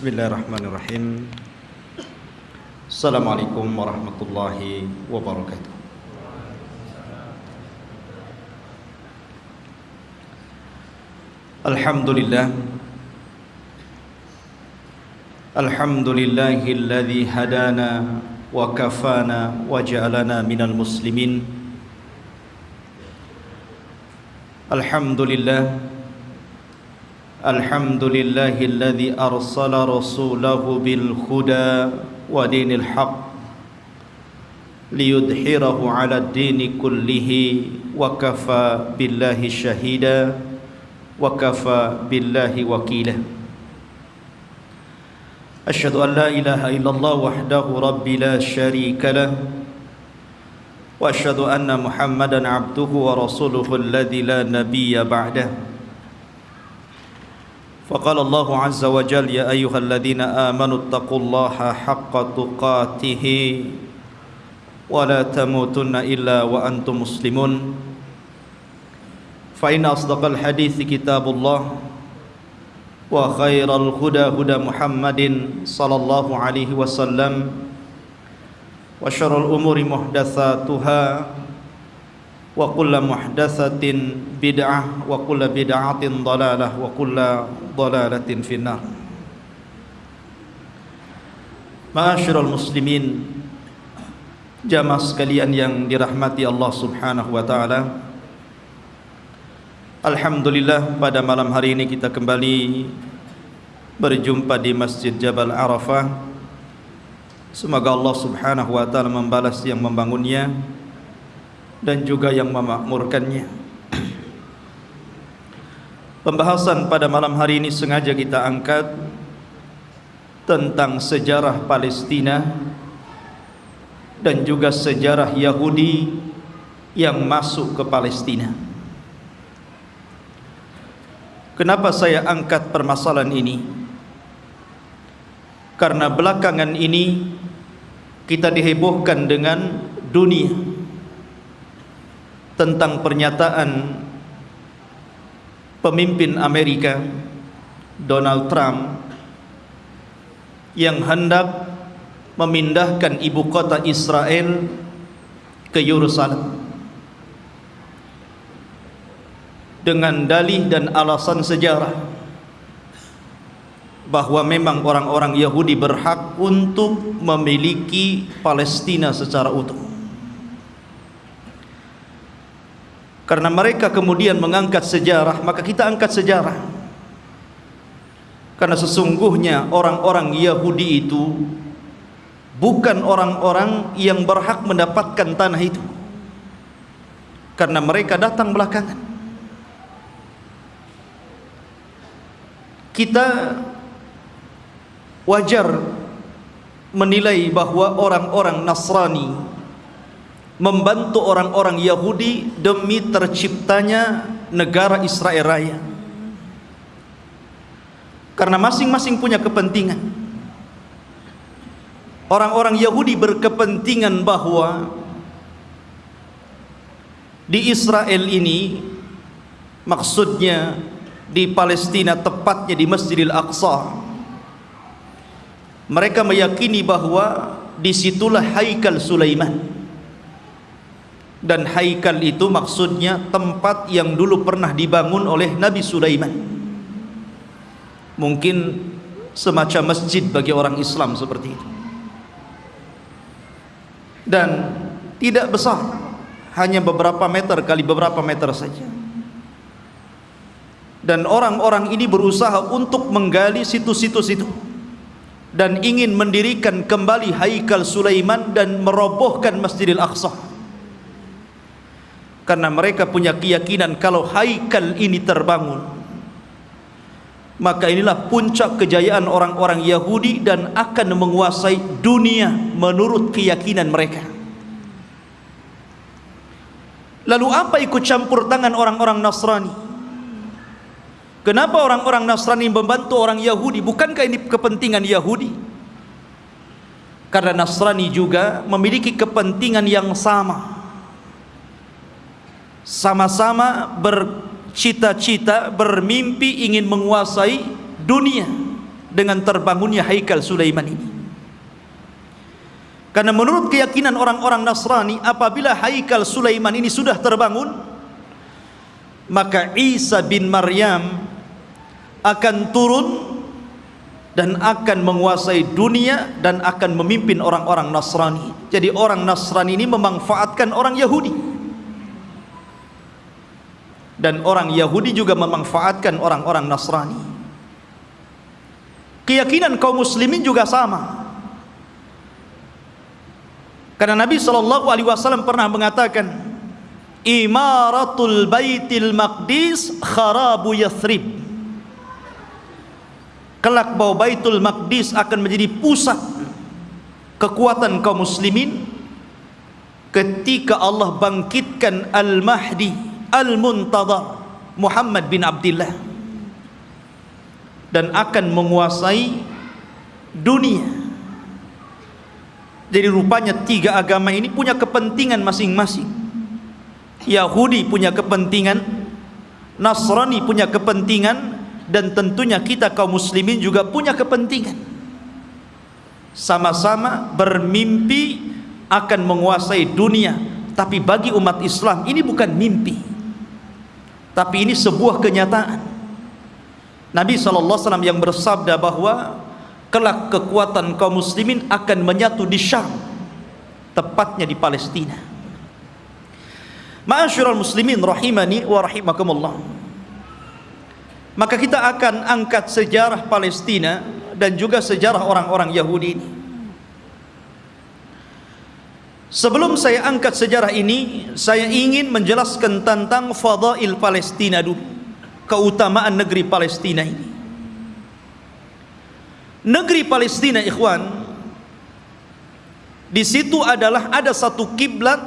Bismillahirrahmanirrahim. Assalamualaikum warahmatullahi wabarakatuh. Alhamdulillah. Alhamdulillahilladzi hadana wa kafana wa ja'alana minal muslimin. Alhamdulillah الحمد لله الذي أرسل رسوله بالهدى ودين الحق ليدحره على الدين كله وكفى بالله شهيدا وكفى بالله وكيلا. أشهد أن لا إله إلا الله وحده ربي لا شريك له وأشهد أن محمدا عبده ورسوله الذي لا نبي بعده. فقال الله عز وجل يا أيها الذين آمنوا اتقوا الله حق تقاته ولا تموتن إلا وأنتم مسلمون فإن أصدق الحديث كتاب الله وخير الهدى هدى محمد صلى الله عليه وسلم وشر الأمور محدثاتها wa kulla muhdasatin bid'ah wa kulla bid'atin dalalah wa kulla dalalatin finnar. Ma'asyurul muslimin jamaah sekalian yang dirahmati Allah Subhanahu wa taala. Alhamdulillah pada malam hari ini kita kembali berjumpa di Masjid Jabal Arafah. Semoga Allah Subhanahu wa taala membalas yang membangunnya dan juga yang memakmurkannya. Pembahasan pada malam hari ini sengaja kita angkat tentang sejarah Palestina dan juga sejarah Yahudi yang masuk ke Palestina. Kenapa saya angkat permasalahan ini? Karena belakangan ini kita dihebohkan dengan dunia tentang pernyataan pemimpin Amerika Donald Trump yang hendak memindahkan ibu kota Israel ke Yerusalem. dengan dalih dan alasan sejarah bahwa memang orang-orang Yahudi berhak untuk memiliki Palestina secara utuh. Karena mereka kemudian mengangkat sejarah, maka kita angkat sejarah. Karena sesungguhnya orang-orang Yahudi itu bukan orang-orang yang berhak mendapatkan tanah itu. Karena mereka datang belakangan. kita wajar menilai bahwa orang-orang Nasrani membantu orang-orang Yahudi demi terciptanya negara Israel Raya. Karena masing-masing punya kepentingan. Orang-orang Yahudi berkepentingan bahwa di Israel ini maksudnya di Palestina tepatnya di Masjidil Aqsa mereka meyakini bahwa di situlah Haikal Sulaiman dan Haikal itu maksudnya tempat yang dulu pernah dibangun oleh Nabi Sulaiman. Mungkin semacam masjid bagi orang Islam seperti itu. Dan tidak besar hanya beberapa meter kali beberapa meter saja. Dan orang-orang ini berusaha untuk menggali situs-situs itu. Dan ingin mendirikan kembali Haikal Sulaiman dan merobohkan Masjidil Aqsa karena mereka punya keyakinan kalau Haikal ini terbangun maka inilah puncak kejayaan orang-orang Yahudi dan akan menguasai dunia menurut keyakinan mereka lalu apa ikut campur tangan orang-orang Nasrani Kenapa orang-orang Nasrani membantu orang Yahudi? Bukankah ini kepentingan Yahudi? Karena Nasrani juga memiliki kepentingan yang sama. Sama-sama bercita-cita, bermimpi ingin menguasai dunia dengan terbangunnya Haikal Sulaiman ini. Karena menurut keyakinan orang-orang Nasrani apabila Haikal Sulaiman ini sudah terbangun maka Isa bin Maryam akan turun dan akan menguasai dunia dan akan memimpin orang-orang Nasrani. Jadi orang Nasrani ini memanfaatkan orang Yahudi. Dan orang Yahudi juga memanfaatkan orang-orang Nasrani. Keyakinan kaum muslimin juga sama. Karena Nabi sallallahu alaihi wasallam pernah mengatakan, "Imaratul Baitil Maqdis kharabu Yathrib." Kelak bahwa Baitul Maqdis akan menjadi pusat kekuatan kaum muslimin ketika Allah bangkitkan Al-Mahdi Al-Muntadhar Muhammad bin Abdullah dan akan menguasai dunia jadi rupanya tiga agama ini punya kepentingan masing-masing. Yahudi punya kepentingan, Nasrani punya kepentingan, dan tentunya kita kaum muslimin juga punya kepentingan. Sama-sama bermimpi akan menguasai dunia, tapi bagi umat Islam ini bukan mimpi. Tapi ini sebuah kenyataan. Nabi SAW yang bersabda bahwa kelak kekuatan kaum muslimin akan menyatu di Syam tepatnya di Palestina. Ma'asyiral muslimin rahimani wa rahimakumullah. Maka kita akan angkat sejarah Palestina dan juga sejarah orang-orang Yahudi ini Sebelum saya angkat sejarah ini, saya ingin menjelaskan tentang fadail Palestina dulu. Keutamaan negeri Palestina ini. negeri Palestina ikhwan di situ adalah ada satu kiblat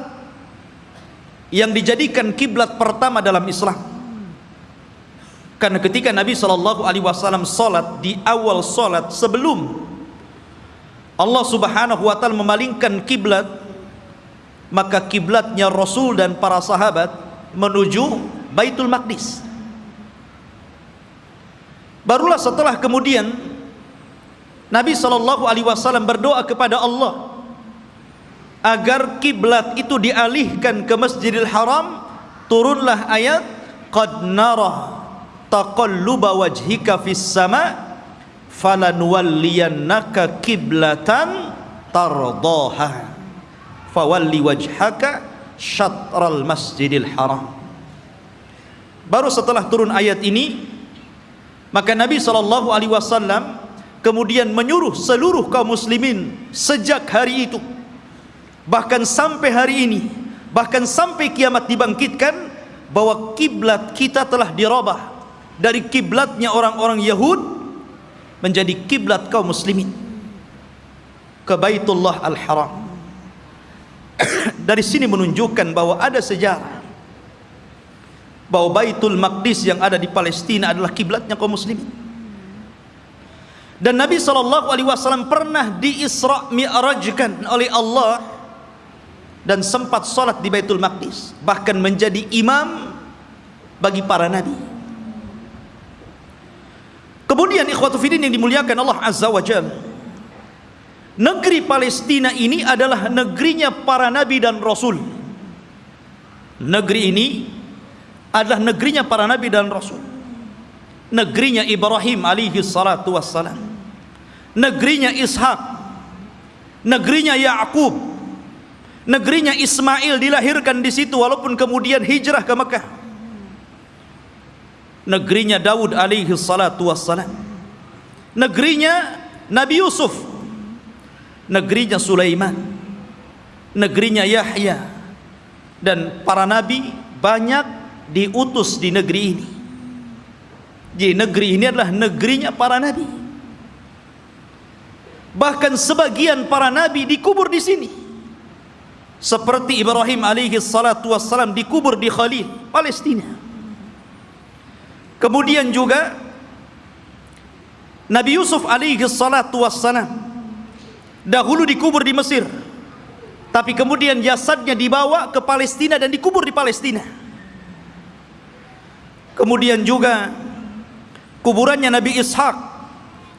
yang dijadikan kiblat pertama dalam Islam karena ketika Nabi sallallahu alaihi wasallam salat di awal salat sebelum Allah Subhanahu wa taala memalingkan kiblat maka kiblatnya Rasul dan para sahabat menuju Baitul Maqdis. Barulah setelah kemudian Nabi sallallahu alaihi wasallam berdoa kepada Allah agar kiblat itu dialihkan ke Masjidil Haram turunlah ayat qad nara taqalluba wajhika fis sama falanwalliyannaka kiblatan tardaha fawalli wajhaka syatral masjidil haram. Baru setelah turun ayat ini maka Nabi wasallam kemudian menyuruh seluruh kaum muslimin sejak hari itu bahkan sampai hari ini bahkan sampai kiamat dibangkitkan bahwa kiblat kita telah dirubah dari kiblatnya orang-orang Yahud menjadi kiblat kaum muslimin ke Baitullah Al-Haram dari sini menunjukkan bahwa ada sejarah. Bahwa Baitul Maqdis yang ada di Palestina adalah kiblatnya kaum muslimin. Dan Nabi SAW pernah diisra mi'rajkan oleh Allah dan sempat salat di Baitul Maqdis bahkan menjadi imam bagi para nabi. Kemudian ikhwatu fidin yang dimuliakan Allah Azza wa Jal negeri Palestina ini adalah negerinya para nabi dan rasul. Negeri ini adalah negerinya para nabi dan rasul. Negerinya Ibrahim alaihi salatu wassalam. Negerinya Ishak. Negerinya Yakub negerinya Ismail dilahirkan di situ walaupun kemudian hijrah ke Mekah. Negerinya Daud alaihi salatu wassalam. Negerinya Nabi Yusuf negerinya Sulaiman negerinya Yahya dan para nabi banyak diutus di negeri ini. Jadi negeri ini adalah negerinya para nabi. Bahkan sebagian para nabi dikubur di sini. Seperti Ibrahim alaihi salatu wassalam dikubur di Khalil Palestina. Kemudian juga Nabi Yusuf alaihi salatu wassalam dahulu dikubur di Mesir. Tapi kemudian jasadnya dibawa ke Palestina dan dikubur di Palestina. Kemudian juga kuburannya Nabi Ishak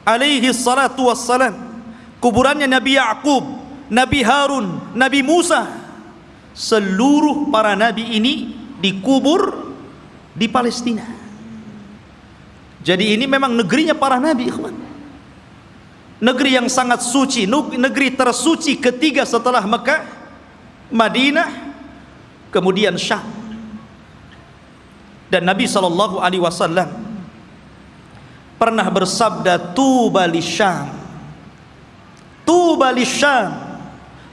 alaihi salatu wassalam. Kuburannya Nabi Ya'qub Nabi Harun Nabi Musa. Seluruh para nabi ini dikubur di Palestina. Jadi ini memang negerinya para nabi ikhwan negeri yang sangat suci negeri tersuci ketiga setelah Mekah Madinah kemudian Syam. Dan Nabi sallallahu alaihi wasallam pernah bersabda tuba lisyam tuba lisyam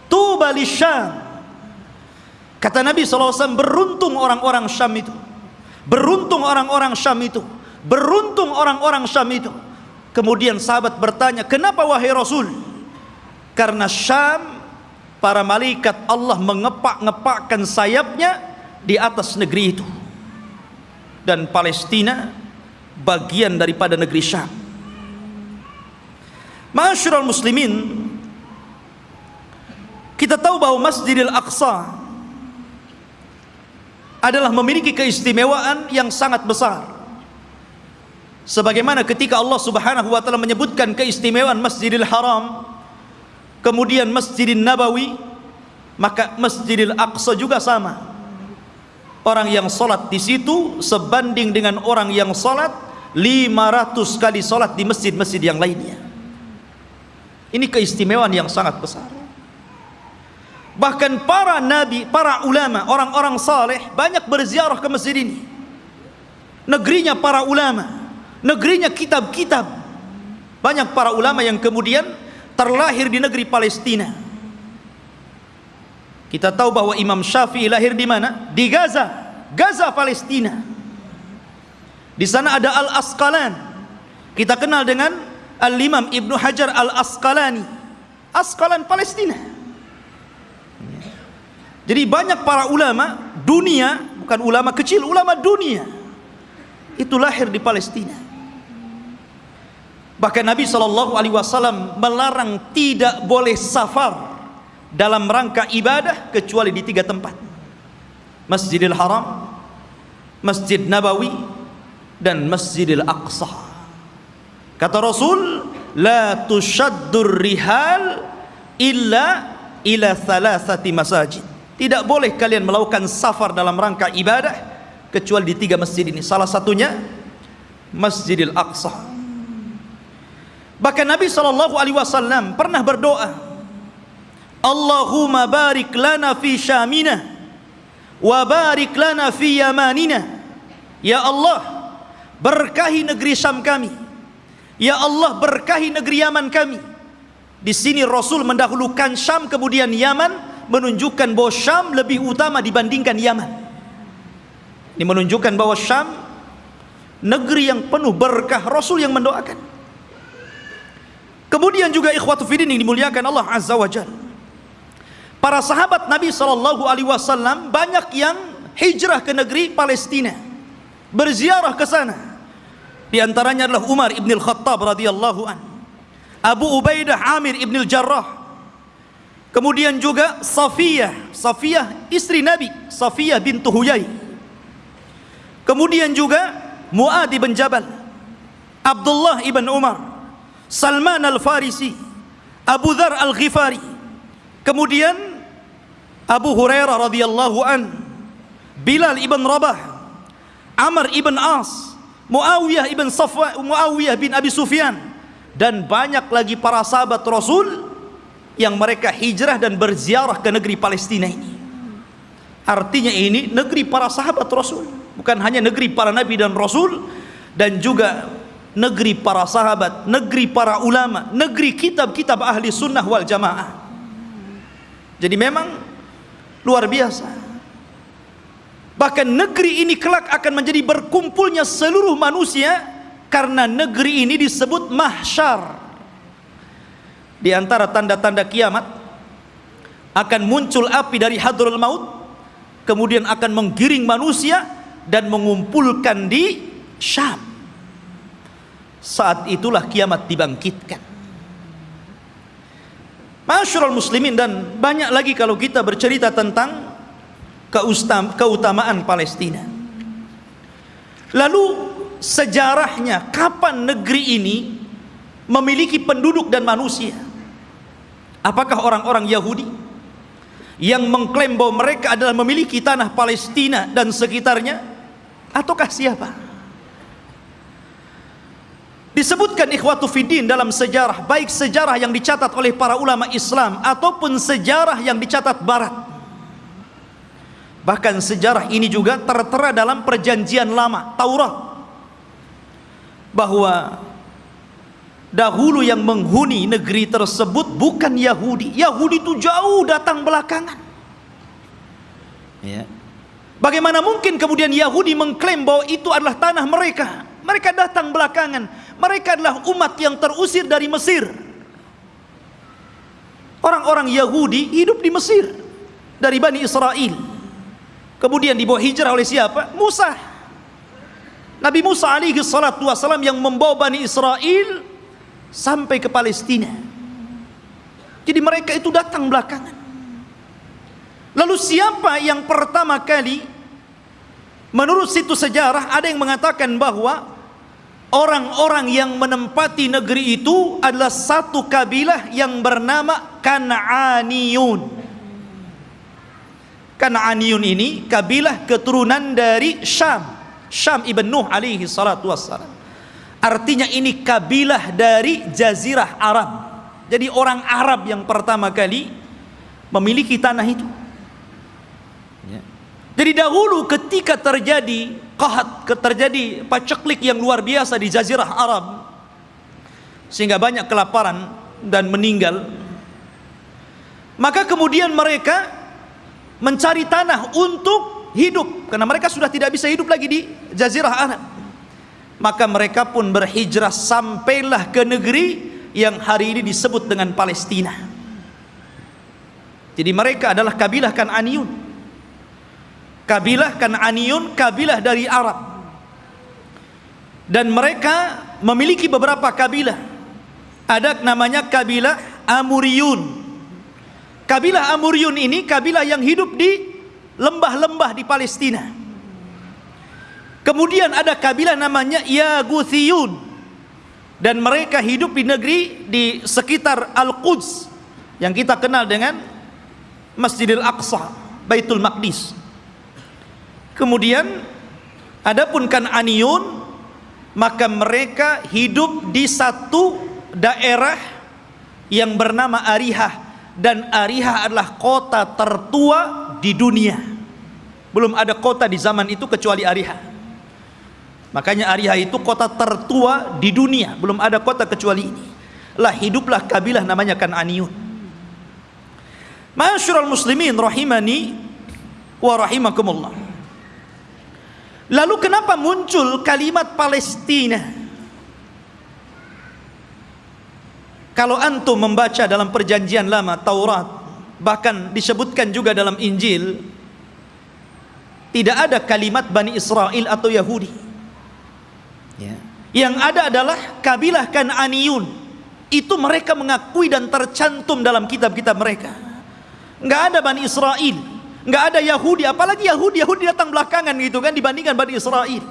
tuba lisyam kata Nabi sallallahu alaihi wasallam beruntung orang-orang Syam itu. Beruntung orang-orang Syam itu. Beruntung orang-orang Syam itu kemudian sahabat bertanya kenapa wahai Rasul karena Syam para malaikat Allah mengepak-ngepakkan sayapnya di atas negeri itu dan Palestina bagian daripada negeri Syam. Masyarul muslimin kita tahu bahwa Masjidil Aqsa adalah memiliki keistimewaan yang sangat besar. Sebagaimana ketika Allah Subhanahu wa taala menyebutkan keistimewaan Masjidil Haram, kemudian Masjidil Nabawi, maka Masjidil Aqsa juga sama. Orang yang solat di situ sebanding dengan orang yang solat 500 kali solat di masjid-masjid yang lainnya. Ini keistimewaan yang sangat besar. Bahkan para nabi, para ulama, orang-orang saleh banyak berziarah ke masjid ini. Negerinya para ulama negerinya kitab-kitab banyak para ulama yang kemudian terlahir di negeri Palestina kita tahu bahwa Imam Syafi'i lahir di mana? Di Gaza, Gaza Palestina. Di sana ada Al-Asqalan. Kita kenal dengan Al-Imam Ibnu Hajar Al-Asqalani. Asqalan Palestina. Jadi banyak para ulama dunia, bukan ulama kecil, ulama dunia. Itu lahir di Palestina. Bahkan Nabi sallallahu alaihi wasallam melarang tidak boleh safar dalam rangka ibadah kecuali di tiga tempat. Masjidil Haram Masjid Nabawi dan Masjidil Aqsa. Kata Rasul la tushaddur rihal illa ila thalathati masajid. Tidak boleh kalian melakukan safar dalam rangka ibadah kecuali di tiga masjid ini. Salah satunya Masjidil Aqsa bahkan Nabi SAW pernah berdoa Allahumma barik lana fi syamina wa barik lana fi yamanina. Ya Allah berkahi negeri Syam kami. Ya Allah berkahi negeri Yaman kami. Di sini Rasul mendahulukan Syam kemudian Yaman menunjukkan bahwa Syam lebih utama dibandingkan Yaman. Ini menunjukkan bahwa Syam negeri yang penuh berkah Rasul yang mendoakan kemudian juga ikhwatu fiddin yang dimuliakan Allah Azza wa Jalla Para sahabat Nabi Shallallahu Alaihi Wasallam banyak yang hijrah ke negeri Palestina, berziarah ke sana. Di antaranya adalah Umar ibn al-Khattab radhiyallahu an, Abu Ubaidah Amir ibn al-Jarrah, kemudian juga Safiyah, Safiyah istri Nabi, Safiyah bintu Huyai. Kemudian juga Muad ibn Jabal, Abdullah ibn Umar, Salman al-Farisi, Abu Dhar al-Ghifari. Kemudian Abu Hurairah radhiyallahu an, Bilal ibn Rabah, Amr ibn As, Muawiyah ibn Safwa, Muawiyah bin Abi Sufyan dan banyak lagi para sahabat Rasul yang mereka hijrah dan berziarah ke negeri Palestina ini. Artinya ini negeri para sahabat Rasul, bukan hanya negeri para nabi dan rasul dan juga negeri para sahabat, negeri para ulama, negeri kitab-kitab ahli sunnah wal jamaah. Jadi memang luar biasa. Bahkan negeri ini kelak akan menjadi berkumpulnya seluruh manusia karena negeri ini disebut mahsyar. Di antara tanda-tanda kiamat akan muncul api dari hadrul maut kemudian akan menggiring manusia dan mengumpulkan di Syam saat itulah kiamat dibangkitkan. Masyurul muslimin dan banyak lagi kalau kita bercerita tentang keutamaan Palestina. Lalu sejarahnya kapan negeri ini memiliki penduduk dan manusia? Apakah orang-orang Yahudi yang mengklaim bahwa mereka adalah memiliki tanah Palestina dan sekitarnya? Ataukah siapa disebutkan ikhwatu fiddin dalam sejarah baik sejarah yang dicatat oleh para ulama Islam ataupun sejarah yang dicatat barat. Bahkan sejarah ini juga tertera dalam perjanjian lama Taurat bahwa dahulu yang menghuni negeri tersebut bukan Yahudi. Yahudi itu jauh datang belakangan. Ya. bagaimana mungkin kemudian Yahudi mengklaim bahwa itu adalah tanah mereka mereka datang belakangan mereka adalah umat yang terusir dari Mesir. Orang-orang Yahudi hidup di Mesir dari Bani Israel. Kemudian dibawa hijrah oleh siapa? Musa. Nabi Musa alaihi salatu wasalam yang membawa Bani Israel sampai ke Palestina. Jadi mereka itu datang belakangan. Lalu siapa yang pertama kali menurut situs sejarah ada yang mengatakan bahwa orang-orang yang menempati negeri itu adalah satu kabilah yang bernama Kan'aniyun. Kan'aniyun ini kabilah keturunan dari Syam. Syam Ibn Nuh alaihi salatu wassalam. Artinya ini kabilah dari jazirah Arab. Jadi orang Arab yang pertama kali memiliki tanah itu. Jadi dahulu ketika terjadi qahat terjadi paceklik yang luar biasa di jazirah Arab sehingga banyak kelaparan dan meninggal maka kemudian mereka mencari tanah untuk hidup. Karena mereka sudah tidak bisa hidup lagi di jazirah Arab. Maka mereka pun berhijrah sampailah ke negeri yang hari ini disebut dengan Palestina. Jadi mereka adalah kabilah Kan'aniyun kabilah Kan'aniyun kabilah dari Arab. Dan mereka memiliki beberapa kabilah. Ada namanya kabilah Amuriyun. Kabilah Amuriyun ini kabilah yang hidup di lembah-lembah di Palestina. Kemudian ada kabilah namanya Yaguthiyun. Dan mereka hidup di negeri di sekitar Al-Quds yang kita kenal dengan Masjidil Aqsa Baitul Maqdis Kemudian adapun Kan'aniyun maka mereka hidup di satu daerah yang bernama Arihah dan Arihah adalah kota tertua di dunia. Belum ada kota di zaman itu kecuali Arihah. Makanya Arihah itu kota tertua di dunia, belum ada kota kecuali ini. Lah hiduplah kabilah namanya Kan'aniyun. Masyurul muslimin rahimani wa rahimakumullah. Lalu kenapa muncul kalimat Palestina? Kalau antum membaca dalam perjanjian lama Taurat, bahkan disebutkan juga dalam Injil, tidak ada kalimat Bani Israel atau Yahudi. Ya. Yang ada adalah kabilah Kan'aniyun. Itu mereka mengakui dan tercantum dalam kitab-kitab mereka. Enggak ada Bani Israel nggak ada Yahudi apalagi Yahudi Yahudi datang belakangan gitu kan dibandingkan Bani Israel.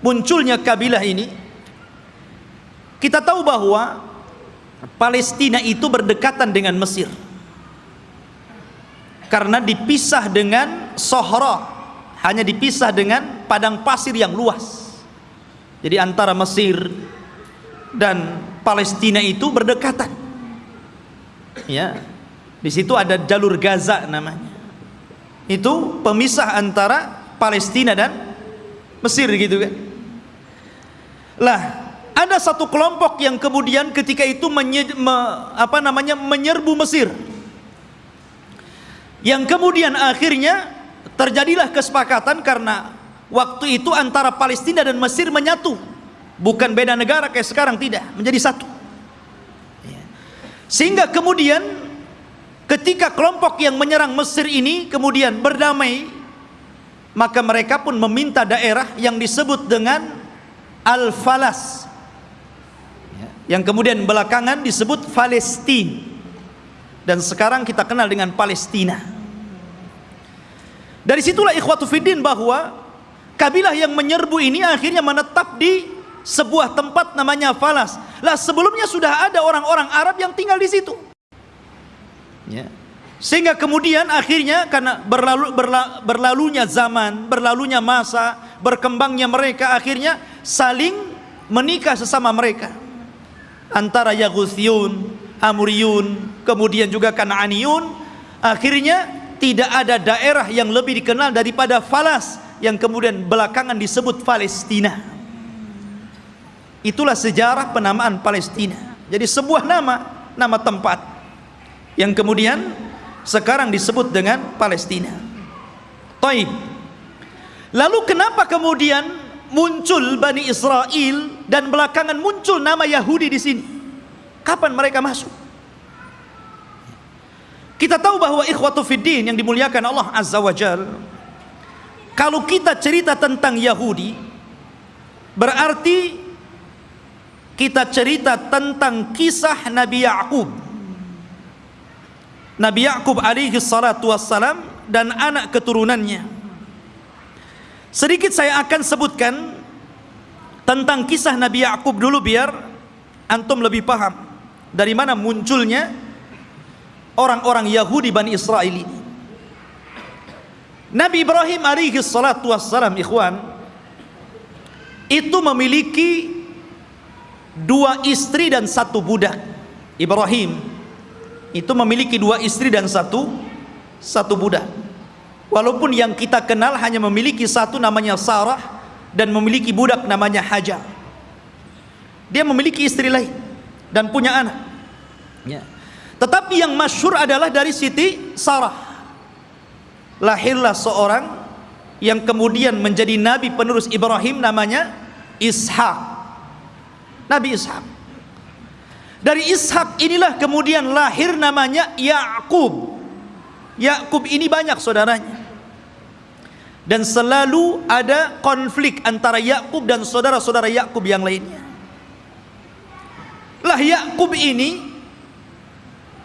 Munculnya kabilah ini kita tahu bahwa Palestina itu berdekatan dengan Mesir. Karena dipisah dengan Sohra hanya dipisah dengan padang pasir yang luas. Jadi antara Mesir dan Palestina itu berdekatan. Ya di situ ada jalur Gaza namanya. Itu pemisah antara Palestina dan Mesir gitu kan. Lah, ada satu kelompok yang kemudian ketika itu menye, me, apa namanya menyerbu Mesir. Yang kemudian akhirnya terjadilah kesepakatan karena waktu itu antara Palestina dan Mesir menyatu. Bukan beda negara kayak sekarang tidak, menjadi satu. Ya. Sehingga kemudian Ketika kelompok yang menyerang Mesir ini kemudian berdamai, maka mereka pun meminta daerah yang disebut dengan Al-Falas. Ya, yang kemudian belakangan disebut Palestina. Dan sekarang kita kenal dengan Palestina. Dari situlah ikhwatu fiddin bahwa kabilah yang menyerbu ini akhirnya menetap di sebuah tempat namanya Falas. Lah sebelumnya sudah ada orang-orang Arab yang tinggal di situ. Ya. Sehingga kemudian akhirnya karena berlalu, berla, berlalunya zaman, berlalunya masa, berkembangnya mereka akhirnya saling menikah sesama mereka. Antara Yaghuthiyun, Amuriyun, kemudian juga Kananiyun, akhirnya tidak ada daerah yang lebih dikenal daripada Falas yang kemudian belakangan disebut Palestina. Itulah sejarah penamaan Palestina. Jadi sebuah nama, nama tempat yang kemudian sekarang disebut dengan Palestina. Taib. Lalu kenapa kemudian muncul Bani Israel dan belakangan muncul nama Yahudi di sini? Kapan mereka masuk? Kita tahu bahwa ikhwatu fiddin yang dimuliakan Allah Azza wa Jal Kalau kita cerita tentang Yahudi Berarti Kita cerita tentang kisah Nabi Ya'qub Nabi Yakub alaihi salatu wassalam dan anak keturunannya. Sedikit saya akan sebutkan tentang kisah Nabi Yakub dulu biar antum lebih paham dari mana munculnya orang-orang Yahudi Bani Israel ini. Nabi Ibrahim alaihi salatu wassalam ikhwan itu memiliki dua istri dan satu budak. Ibrahim itu memiliki dua istri dan satu satu budak. Walaupun yang kita kenal hanya memiliki satu namanya Sarah dan memiliki budak namanya Hajar. Dia memiliki istri lain dan punya anak. Ya. Tetapi yang masyhur adalah dari Siti Sarah. Lahirlah seorang yang kemudian menjadi nabi penerus Ibrahim namanya Ishak. Nabi Ishak. Dari Ishak inilah kemudian lahir namanya Yakub. Yakub ini banyak saudaranya. Dan selalu ada konflik antara Yakub dan saudara-saudara Yakub yang lainnya. Lah Yakub ini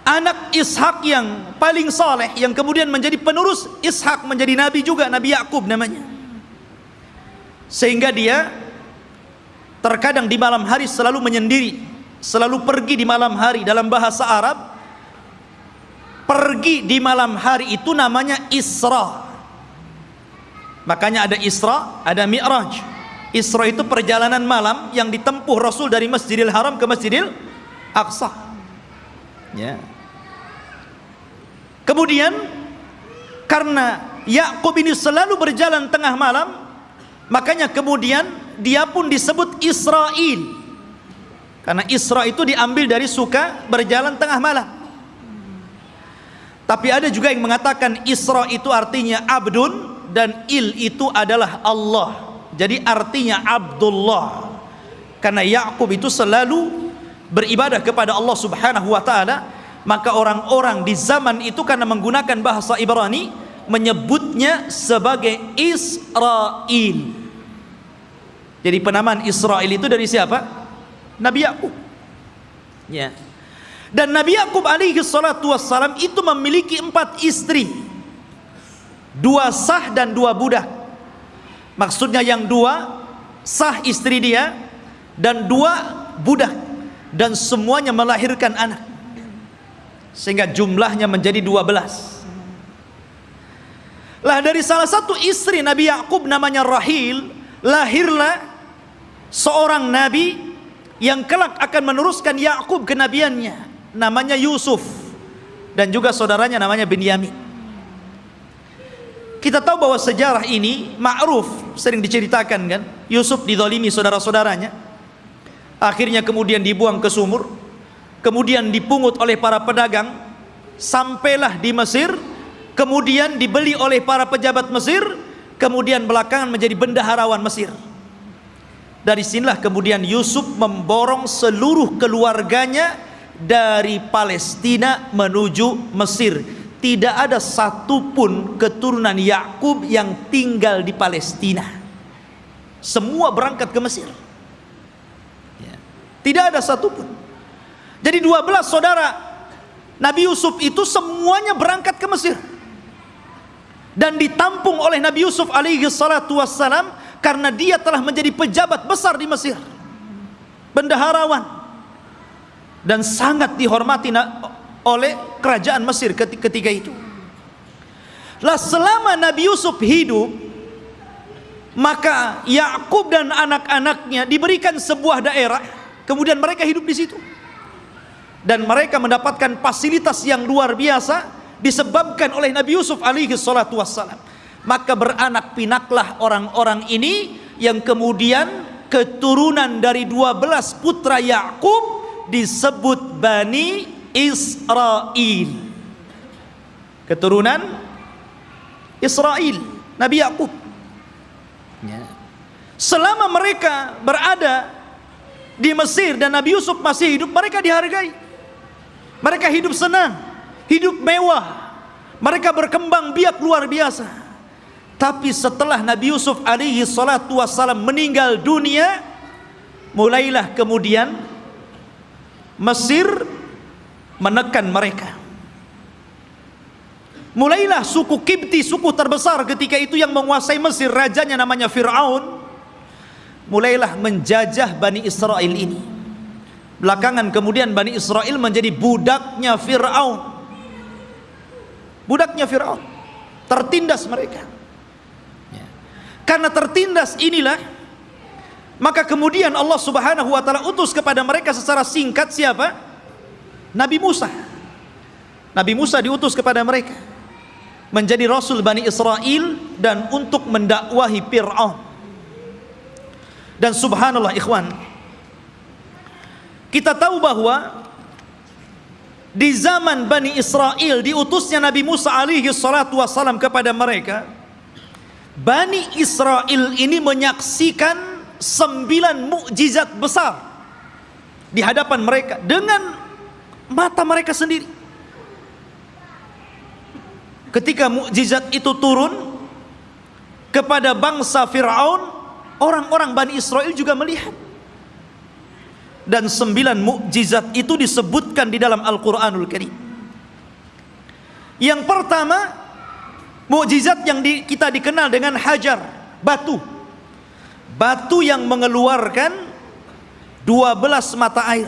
anak Ishak yang paling saleh yang kemudian menjadi penerus Ishak menjadi nabi juga Nabi Yakub namanya. Sehingga dia terkadang di malam hari selalu menyendiri selalu pergi di malam hari dalam bahasa Arab. Pergi di malam hari itu namanya Isra. Makanya ada Isra ada Mi'raj. Isra itu perjalanan malam yang ditempuh Rasul dari Masjidil Haram ke Masjidil Aqsa. Ya. Kemudian karena Yakub ini selalu berjalan tengah malam makanya kemudian dia pun disebut Israel karena Isra itu diambil dari suka berjalan tengah malam. Tapi ada juga yang mengatakan Isra itu artinya abdun dan il itu adalah Allah. Jadi artinya Abdullah. Karena Yakub itu selalu beribadah kepada Allah Subhanahu wa taala, maka orang-orang di zaman itu karena menggunakan bahasa Ibrani menyebutnya sebagai Israel. Jadi penamaan Israel itu dari siapa? Nabi Yakub. Ya. Dan Nabi Yakub alaihi salatu wassalam itu memiliki empat istri. Dua sah dan dua budak. Maksudnya yang dua sah istri dia dan dua budak dan semuanya melahirkan anak. Sehingga jumlahnya menjadi dua belas. Lah dari salah satu istri Nabi Yakub namanya Rahil lahirlah seorang nabi yang kelak akan meneruskan Yakub kenabiannya namanya Yusuf dan juga saudaranya namanya Binyamin. Kita tahu bahwa sejarah ini ma'ruf sering diceritakan kan? Yusuf didolimi saudara-saudaranya. Akhirnya kemudian dibuang ke sumur kemudian dipungut oleh para pedagang sampailah di Mesir kemudian dibeli oleh para pejabat Mesir kemudian belakangan menjadi bendaharawan Mesir dari sinilah kemudian Yusuf memborong seluruh keluarganya dari Palestina menuju Mesir. Tidak ada satupun keturunan Yakub yang tinggal di Palestina. Semua berangkat ke Mesir. Ya. Tidak ada satupun. Jadi 12 saudara Nabi Yusuf itu semuanya berangkat ke Mesir. Dan ditampung oleh Nabi Yusuf alaihi salatu wassalam karena dia telah menjadi pejabat besar di Mesir. Bendaharawan. Dan sangat dihormati oleh kerajaan Mesir ketika itu. Lah selama Nabi Yusuf hidup maka Yakub dan anak-anaknya diberikan sebuah daerah. Kemudian mereka hidup di situ. Dan mereka mendapatkan fasilitas yang luar biasa disebabkan oleh Nabi Yusuf alaihi salatu wassalam maka beranak pinaklah orang-orang ini yang kemudian keturunan dari 12 putra Yakub disebut Bani Israel keturunan Israel Nabi Yakub. Ya. selama mereka berada di Mesir dan Nabi Yusuf masih hidup mereka dihargai. Mereka hidup senang hidup mewah. Mereka berkembang biak luar biasa tapi setelah Nabi Yusuf alaihi salatu wassalam meninggal dunia mulailah kemudian Mesir menekan mereka. Mulailah suku Kibti suku terbesar ketika itu yang menguasai Mesir rajanya namanya Fir'aun mulailah menjajah Bani Israel ini. Belakangan kemudian Bani Israel menjadi budaknya Fir'aun. Budaknya Fir'aun. Tertindas mereka. Karena tertindas inilah maka kemudian Allah subhanahu wa ta'ala utus kepada mereka secara singkat siapa? Nabi Musa Nabi Musa diutus kepada mereka menjadi rasul Bani Israel dan untuk mendakwahi Fir'aun dan subhanallah ikhwan kita tahu bahwa di zaman Bani Israel diutusnya Nabi Musa alaihi salatu wassalam kepada mereka Bani Israel ini menyaksikan sembilan mukjizat besar di hadapan mereka dengan mata mereka sendiri. Ketika mukjizat itu turun kepada bangsa Firaun orang-orang Bani Israel juga melihat. Dan sembilan mukjizat itu disebutkan di dalam Al-Qur'anul Karim. Yang pertama mukjizat yang di, kita dikenal dengan hajar batu. Batu yang mengeluarkan 12 mata air.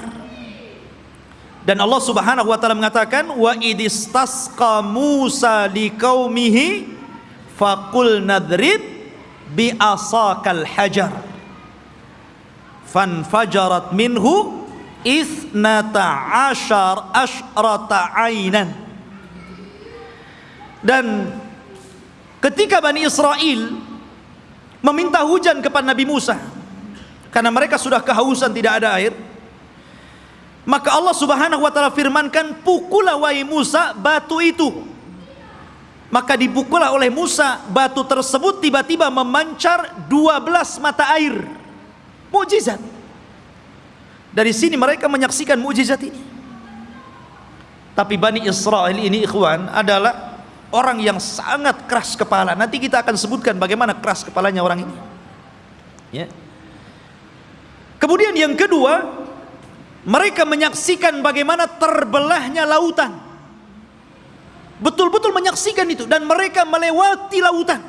Dan Allah Subhanahu wa taala mengatakan wa idistasqa Musa liqaumihi faqul nadrib bi asakal hajar. Fanfajarat minhu isnata ashar ashrata ainan dan ketika Bani Israel meminta hujan kepada Nabi Musa karena mereka sudah kehausan tidak ada air maka Allah Subhanahu wa taala firmankan, "Pukullah wahai Musa batu itu." Maka dipukullah oleh Musa batu tersebut tiba-tiba memancar 12 mata air. Mukjizat. Dari sini mereka menyaksikan mukjizat ini. Tapi Bani Israel ini ikhwan adalah orang yang sangat keras kepala. Nanti kita akan sebutkan bagaimana keras kepalanya orang ini. Ya. Kemudian yang kedua, mereka menyaksikan bagaimana terbelahnya lautan betul-betul menyaksikan itu dan mereka melewati lautan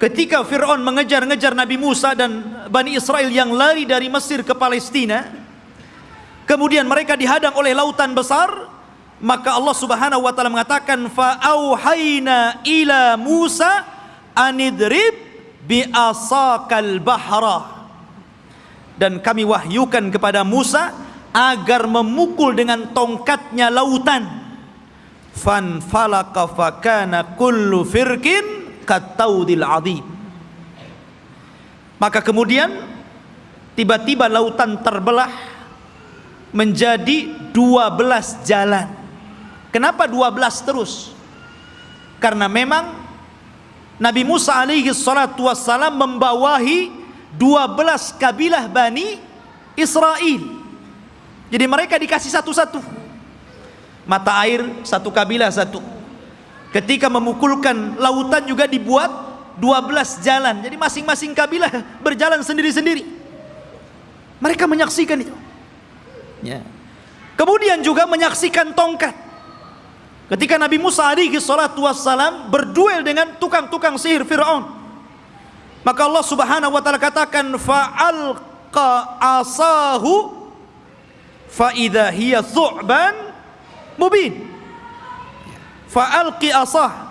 ketika Fir'aun mengejar-ngejar Nabi Musa dan Bani Israel yang lari dari Mesir ke Palestina kemudian mereka dihadang oleh lautan besar maka Allah subhanahu wa ta'ala mengatakan fa'auhayna ila Musa anidrib bi asakal bahra. Dan kami wahyukan kepada Musa agar memukul dengan tongkatnya lautan. Fan falaka fakana kullu firkin kataudil adhim maka kemudian tiba-tiba lautan terbelah menjadi 12 jalan kenapa 12 terus? Karena memang Nabi Musa alaihi salatu wassalam membawahi 12 kabilah Bani Israel. Jadi mereka dikasih satu-satu. Mata air satu kabilah satu. Ketika memukulkan lautan juga dibuat 12 jalan. Jadi masing-masing kabilah berjalan sendiri-sendiri. Mereka menyaksikan itu. Ya. kemudian juga menyaksikan tongkat ketika Nabi Musa alaihi salatu wassalam berduel dengan tukang-tukang sihir Fir'aun maka Allah Subhanahu wa taala katakan fa'al alqa asahu fa idza hiya thu'ban mubin. Fa alqi asah.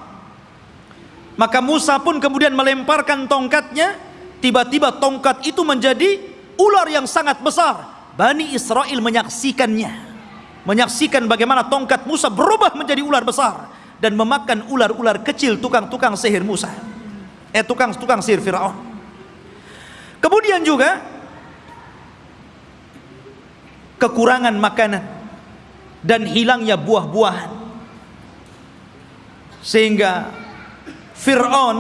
Maka Musa pun kemudian melemparkan tongkatnya. Tiba-tiba tongkat itu menjadi ular yang sangat besar. Bani Israel menyaksikannya menyaksikan bagaimana tongkat Musa berubah menjadi ular besar dan memakan ular-ular kecil tukang-tukang sihir Musa. Eh tukang-tukang sihir Firaun. Kemudian juga kekurangan makanan dan hilangnya buah-buahan. Sehingga Fir'aun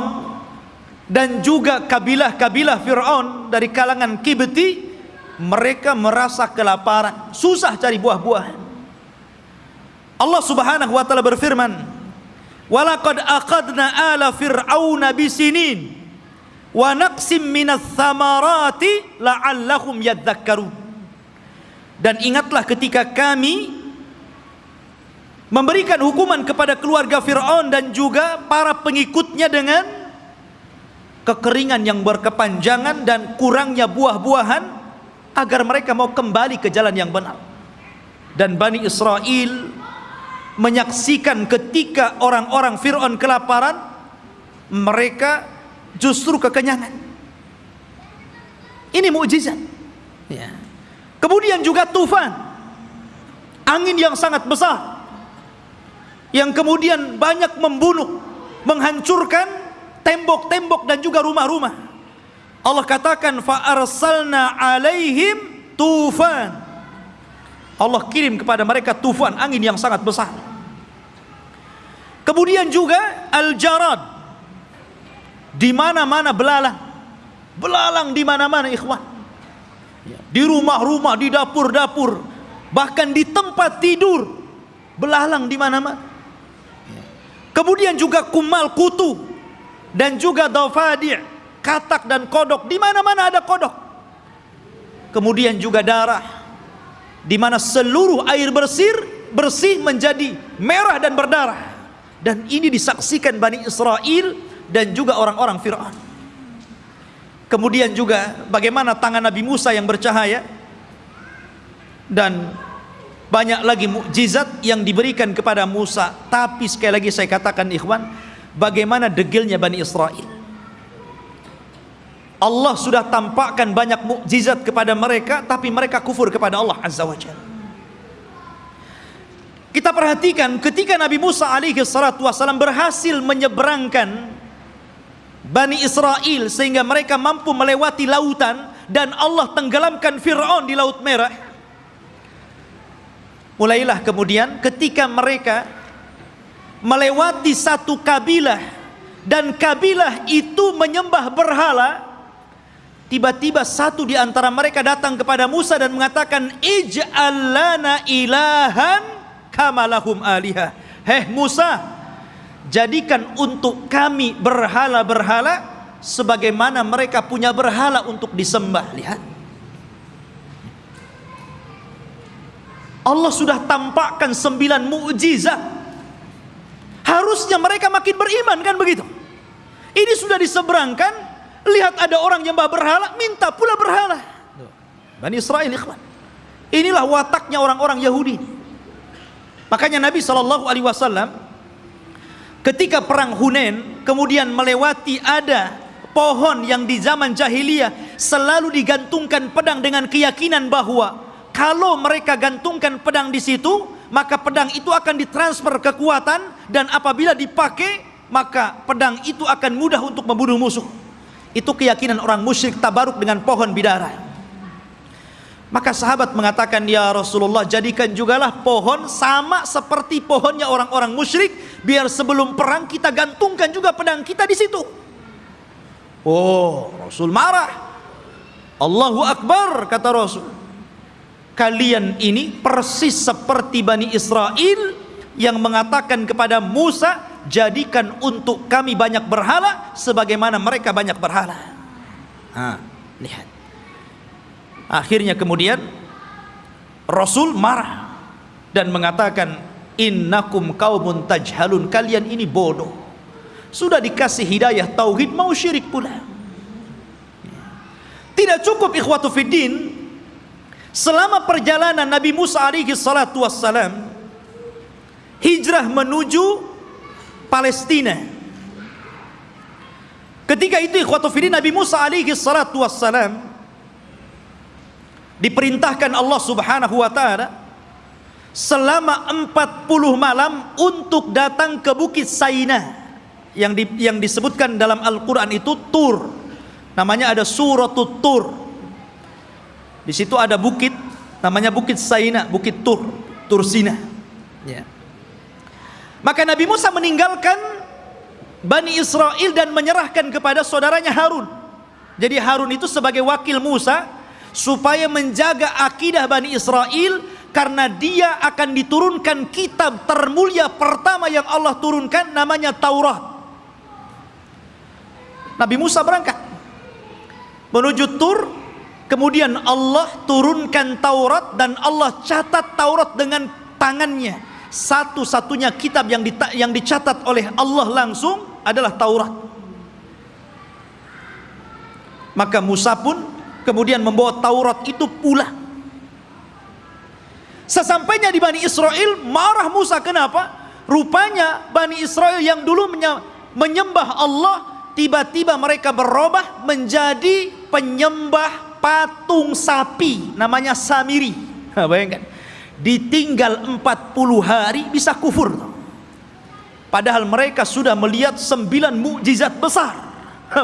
dan juga kabilah-kabilah Fir'aun dari kalangan Kibti mereka merasa kelaparan susah cari buah-buahan Allah subhanahu wa ta'ala berfirman walaqad aqadna ala fir'auna bisinin wa naqsim minas thamarati la'allahum yadzakkarun. Dan ingatlah ketika kami memberikan hukuman kepada keluarga Fir'aun dan juga para pengikutnya dengan kekeringan yang berkepanjangan dan kurangnya buah-buahan agar mereka mau kembali ke jalan yang benar. Dan Bani Israel menyaksikan ketika orang-orang Fir'aun kelaparan mereka justru kekenyangan ini mukjizat ya Kemudian juga tufan. Angin yang sangat besar. Yang kemudian banyak membunuh, menghancurkan tembok-tembok dan juga rumah-rumah. Allah katakan fa arsalna alaihim tufan. Allah kirim kepada mereka tufan, angin yang sangat besar. Kemudian juga al-jarad. Di mana-mana belalang. Belalang di mana-mana ikhwan di rumah-rumah, di dapur-dapur, bahkan di tempat tidur, belalang di mana-mana. Kemudian juga kumal kutu dan juga dafadi, katak dan kodok, di mana-mana ada kodok. Kemudian juga darah, di mana seluruh air bersih bersih menjadi merah dan berdarah. Dan ini disaksikan Bani Israel dan juga orang-orang Fir'aun. Kemudian juga bagaimana tangan Nabi Musa yang bercahaya dan banyak lagi mukjizat yang diberikan kepada Musa. Tapi sekali lagi saya katakan ikhwan, bagaimana degilnya Bani Israel. Allah sudah tampakkan banyak mukjizat kepada mereka tapi mereka kufur kepada Allah Azza wa Jalla. Kita perhatikan ketika Nabi Musa alaihi salatu wasallam berhasil menyeberangkan Bani Israel sehingga mereka mampu melewati lautan dan Allah tenggelamkan Fir'aun di Laut Merah. Mulailah kemudian ketika mereka melewati satu kabilah dan kabilah itu menyembah berhala tiba-tiba satu di antara mereka datang kepada Musa dan mengatakan ij'al lana ilahan kamalahum alihah. Heh Musa jadikan untuk kami berhala-berhala sebagaimana mereka punya berhala untuk disembah. Lihat. Allah sudah tampakkan sembilan mukjizat. Harusnya mereka makin beriman kan begitu? Ini sudah diseberangkan. Lihat ada orang yang berhala minta pula berhala. Bani Israel ikhwan. Inilah wataknya orang-orang Yahudi makanya Nabi SAW Ketika perang Hunain kemudian melewati ada pohon yang di zaman jahiliyah selalu digantungkan pedang dengan keyakinan bahwa kalau mereka gantungkan pedang di situ maka pedang itu akan ditransfer kekuatan dan apabila dipakai maka pedang itu akan mudah untuk membunuh musuh. Itu keyakinan orang musyrik tabaruk dengan pohon bidara. Maka sahabat mengatakan ya Rasulullah jadikan jugalah pohon sama seperti pohonnya orang-orang musyrik biar sebelum perang kita gantungkan juga pedang kita di situ. Oh, Rasul marah. Allahu Akbar kata Rasul. Kalian ini persis seperti Bani Israel yang mengatakan kepada Musa jadikan untuk kami banyak berhala sebagaimana mereka banyak berhala. Ha, lihat. Akhirnya kemudian Rasul marah dan mengatakan innakum qaumun tajhalun kalian ini bodoh. Sudah dikasih hidayah tauhid mau syirik pula. Tidak cukup ikhwatu fiddin selama perjalanan Nabi Musa alaihi salatu wassalam hijrah menuju Palestina. Ketika itu ikhwatu fiddin Nabi Musa alaihi salatu wassalam diperintahkan Allah Subhanahu wa taala selama 40 malam untuk datang ke Bukit Saina yang di, yang disebutkan dalam Al-Qur'an itu Tur. Namanya ada suratul tur. Di situ ada bukit namanya bukit Saina bukit Tur Tur Sina ya. maka Nabi Musa meninggalkan Bani Israel dan menyerahkan kepada saudaranya Harun. Jadi Harun itu sebagai wakil Musa supaya menjaga akidah Bani Israel karena dia akan diturunkan kitab termulia pertama yang Allah turunkan namanya Taurat. Nabi Musa berangkat. Menuju Tur kemudian Allah turunkan Taurat dan Allah catat Taurat dengan tangannya. Satu-satunya kitab yang yang dicatat oleh Allah langsung adalah Taurat. Maka Musa pun kemudian membawa Taurat itu pulang sesampainya di Bani Israel marah Musa. Kenapa? Rupanya Bani Israel yang dulu menyembah Allah tiba-tiba mereka berubah menjadi penyembah patung sapi namanya Samiri. Bayangkan. Ditinggal 40 hari bisa kufur. Padahal mereka sudah melihat sembilan mukjizat besar.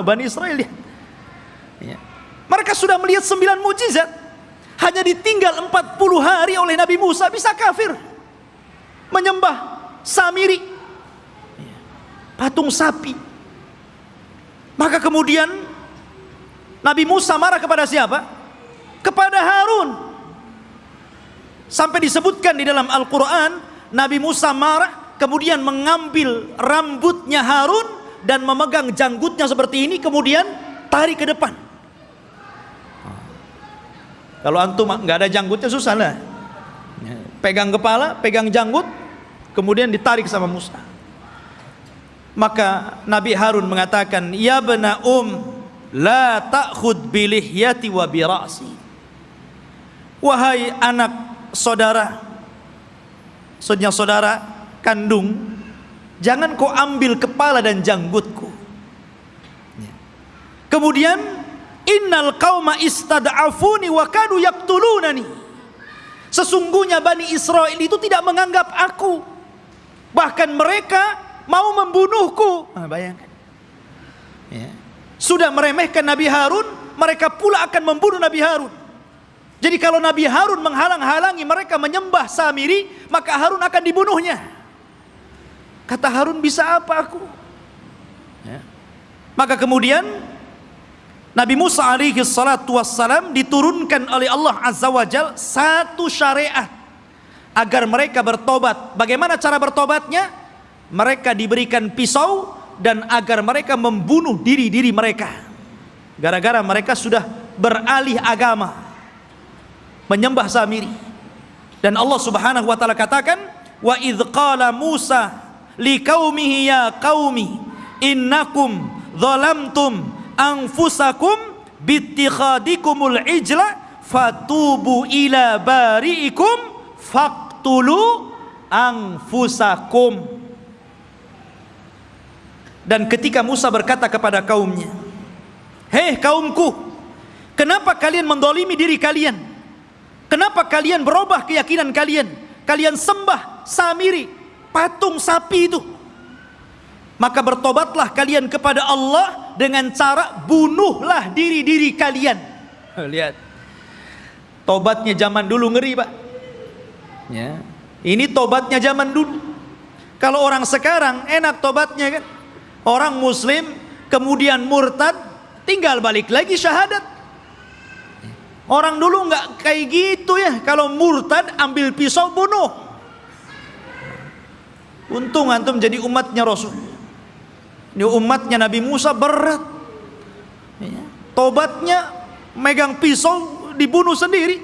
Bani Israel lihat. Mereka sudah melihat sembilan mukjizat hanya ditinggal 40 hari oleh Nabi Musa bisa kafir menyembah Samiri patung sapi maka kemudian Nabi Musa marah kepada siapa? Kepada Harun. Sampai disebutkan di dalam Al-Quran, Nabi Musa marah, kemudian mengambil rambutnya Harun dan memegang janggutnya seperti ini, kemudian tarik ke depan. Kalau antum nggak ada janggutnya susah lah. Pegang kepala, pegang janggut, kemudian ditarik sama Musa. Maka Nabi Harun mengatakan, "Ya bena um, la ta'khud bilihyati wa birasi wahai anak saudara saudara saudara kandung jangan kau ambil kepala dan janggutku ya. kemudian innal qauma istad'afuni wa kanu yaqtulunani sesungguhnya Bani Israel itu tidak menganggap aku bahkan mereka mau membunuhku nah, bayangkan ya sudah meremehkan Nabi Harun, mereka pula akan membunuh Nabi Harun. Jadi kalau Nabi Harun menghalang-halangi mereka menyembah Samiri, maka Harun akan dibunuhnya. Kata Harun, bisa apa aku? Ya. Maka kemudian Nabi Musa alaihi salatu wassalam diturunkan oleh Allah Azza wa Jal satu syariat agar mereka bertobat. Bagaimana cara bertobatnya? Mereka diberikan pisau dan agar mereka membunuh diri-diri mereka gara-gara mereka sudah beralih agama menyembah Samiri dan Allah Subhanahu wa taala katakan wa idz qala Musa liqaumihi ya qaumi innakum zalamtum anfusakum bittikhadikumul ijla fatubu ila bari'ikum faqtulu anfusakum dan ketika Musa berkata kepada kaumnya, Hei kaumku, kenapa kalian mendolimi diri kalian? Kenapa kalian berubah keyakinan kalian? Kalian sembah Samiri, patung sapi itu. Maka bertobatlah kalian kepada Allah dengan cara bunuhlah diri-diri kalian. Lihat. Tobatnya zaman dulu ngeri, Pak. Ya. Ini tobatnya zaman dulu. Kalau orang sekarang enak tobatnya kan orang muslim kemudian murtad tinggal balik lagi syahadat orang dulu nggak kayak gitu ya kalau murtad ambil pisau bunuh untung antum jadi umatnya Rasul ini umatnya Nabi Musa berat ya. tobatnya megang pisau dibunuh sendiri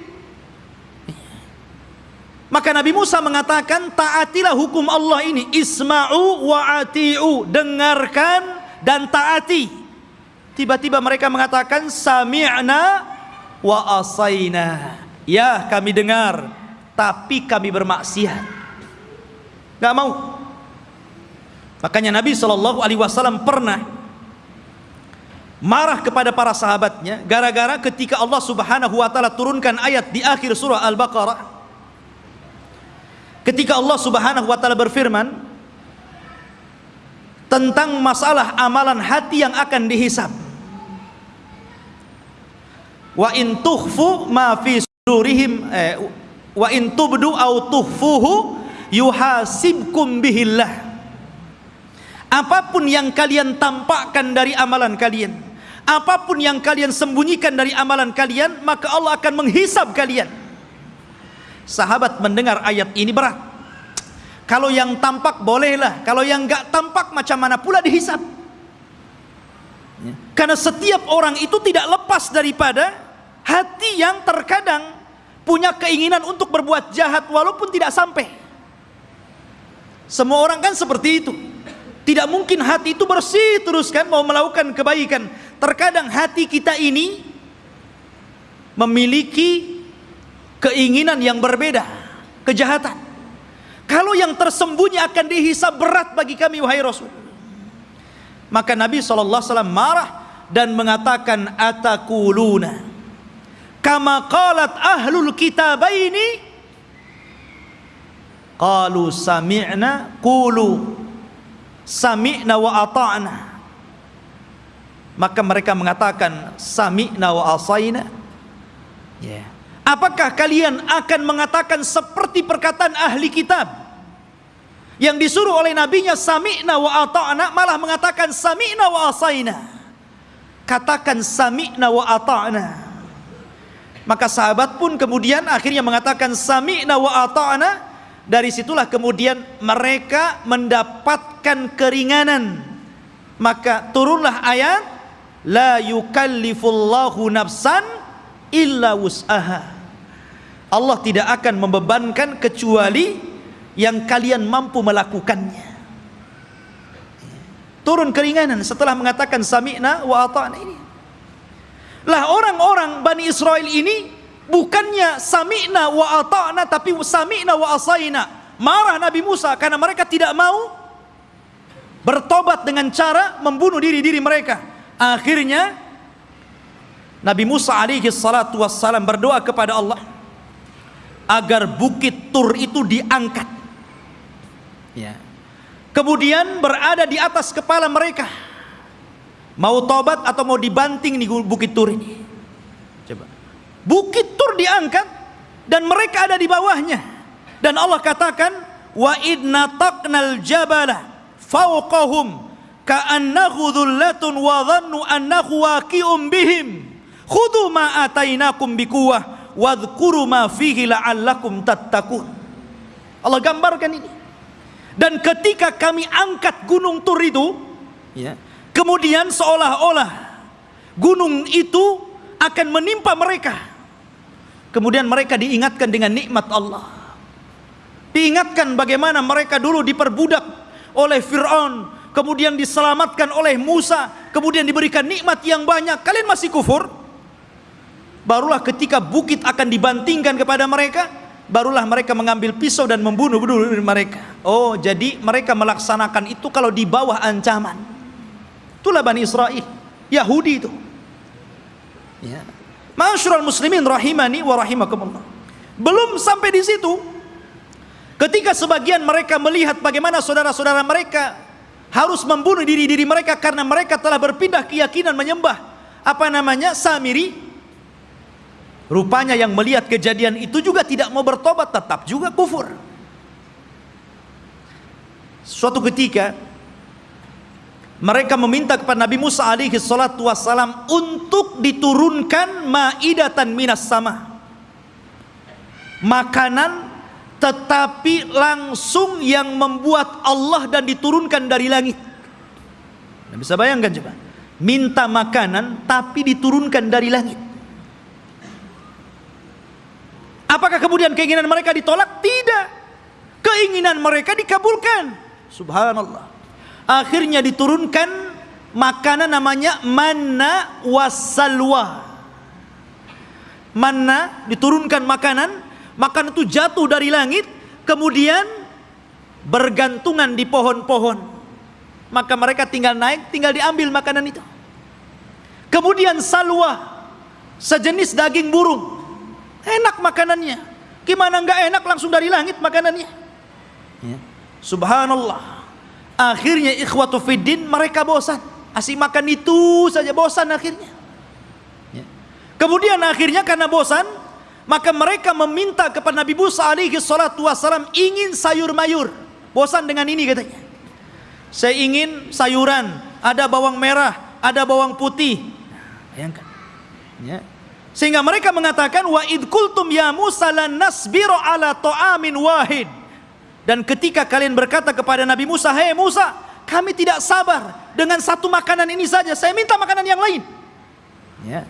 maka Nabi Musa mengatakan taatilah hukum Allah ini isma'u wa ati'u dengarkan dan taati tiba-tiba mereka mengatakan sami'na wa asaina. Ya, kami dengar, tapi kami bermaksiat. Enggak mau. Makanya Nabi Shallallahu alaihi wasallam pernah marah kepada para sahabatnya gara-gara ketika Allah Subhanahu wa taala turunkan ayat di akhir surah Al-Baqarah. Ketika Allah Subhanahu wa taala berfirman tentang masalah amalan hati yang akan dihisab wa in tukhfu ma fi sudurihim eh, wa in tubdu au tukhfuhu yuhasibkum bihillah apa pun yang kalian tampakkan dari amalan kalian apa pun yang kalian sembunyikan dari amalan kalian maka Allah akan menghisab kalian sahabat mendengar ayat ini berat kalau yang tampak bolehlah kalau yang enggak tampak macam mana pula dihisab Ya. Karena setiap orang itu tidak lepas daripada hati yang terkadang punya keinginan untuk berbuat jahat walaupun tidak sampai. Semua orang kan seperti itu. Tidak mungkin hati itu bersih terus kan mau melakukan kebaikan. Terkadang hati kita ini memiliki keinginan yang berbeda, kejahatan. Kalau yang tersembunyi akan dihisab berat bagi kami wahai Rasul. Maka Nabi SAW marah dan mengatakan atakuluna kama qalat ahlul kitabaini qalu sami'na qulu sami'na wa ata'na. Maka mereka mengatakan sami'na wa asaina. Ya. Apakah kalian akan mengatakan seperti perkataan ahli kitab? Yang disuruh oleh nabinya sami'na wa ata'na malah mengatakan sami'na wa asaina. Katakan sami'na wa ata'na. Maka sahabat pun kemudian akhirnya mengatakan sami'na wa ata'na dari situlah kemudian mereka mendapatkan keringanan. Maka turunlah ayat la yukallifullahu nafsan illa wus'aha. Allah tidak akan membebankan kecuali yang kalian mampu melakukannya. Turun keringanan setelah mengatakan sami'na wa ata'na. Ini lah orang-orang Bani Israel ini bukannya sami'na wa ata'na tapi sami'na wa asaina. Marah Nabi Musa karena mereka tidak mau bertobat dengan cara membunuh diri-diri mereka. Akhirnya Nabi Musa alaihi salatu wassalam berdoa kepada Allah agar bukit Tur itu diangkat. Ya. kemudian berada di atas kepala mereka. Mau tobat atau mau dibanting di bukit tur ini? Coba bukit tur diangkat dan mereka ada di bawahnya. Dan Allah katakan wa idna taqnal jabala fawqahum ka'annahu dhullatun wa dhannu annahu waqi'um bihim. Khudhu ma atainakum biquwah wadhkuru ma fihi la'allakum tattaqun. Allah gambarkan ini. Dan ketika kami angkat gunung Tur itu, ya, kemudian seolah-olah gunung itu akan menimpa mereka. Kemudian mereka diingatkan dengan nikmat Allah. Diingatkan bagaimana mereka dulu diperbudak oleh Fir'aun, kemudian diselamatkan oleh Musa, kemudian diberikan nikmat yang banyak. Kalian masih kufur? Barulah ketika bukit akan dibantingkan kepada mereka, barulah mereka mengambil pisau dan membunuh bunuh mereka. Oh, jadi mereka melaksanakan itu kalau di bawah ancaman. Itulah Bani Israel, Yahudi itu. Ya. Masyurul muslimin rahimani wa rahimakumullah. Belum sampai di situ. Ketika sebagian mereka melihat bagaimana saudara-saudara mereka harus membunuh diri-diri mereka karena mereka telah berpindah keyakinan menyembah apa namanya Samiri Rupanya yang melihat kejadian itu juga tidak mau bertobat, tetap juga kufur. Suatu ketika mereka meminta kepada Nabi Musa alaihi salatu wassalam untuk diturunkan maidatan minas sama. Makanan tetapi langsung yang membuat Allah dan diturunkan dari langit. Nah, bisa bayangkan coba. Minta makanan tapi diturunkan dari langit. Apakah kemudian keinginan mereka ditolak? Tidak. Keinginan mereka dikabulkan. Subhanallah. Akhirnya diturunkan makanan namanya manna wasalwa. Manna diturunkan makanan, makanan itu jatuh dari langit, kemudian bergantungan di pohon-pohon. Maka mereka tinggal naik, tinggal diambil makanan itu. Kemudian salwa, sejenis daging burung. Enak makanannya. Gimana enggak enak langsung dari langit makanannya. Ya. Subhanallah. Akhirnya ikhwatu fiddin mereka bosan. Asik makan itu saja bosan akhirnya. Ya. Kemudian akhirnya karena bosan, maka mereka meminta kepada Nabi Musa alaihi salatu wasalam ingin sayur mayur. Bosan dengan ini katanya. Saya ingin sayuran, ada bawang merah, ada bawang putih. Bayangkan. Ya. Sehingga mereka mengatakan wa id kultum ya Musa lan nasbiru ala ta'amin wahid. Dan ketika kalian berkata kepada Nabi Musa, "Hei Musa, kami tidak sabar dengan satu makanan ini saja. Saya minta makanan yang lain." Ya.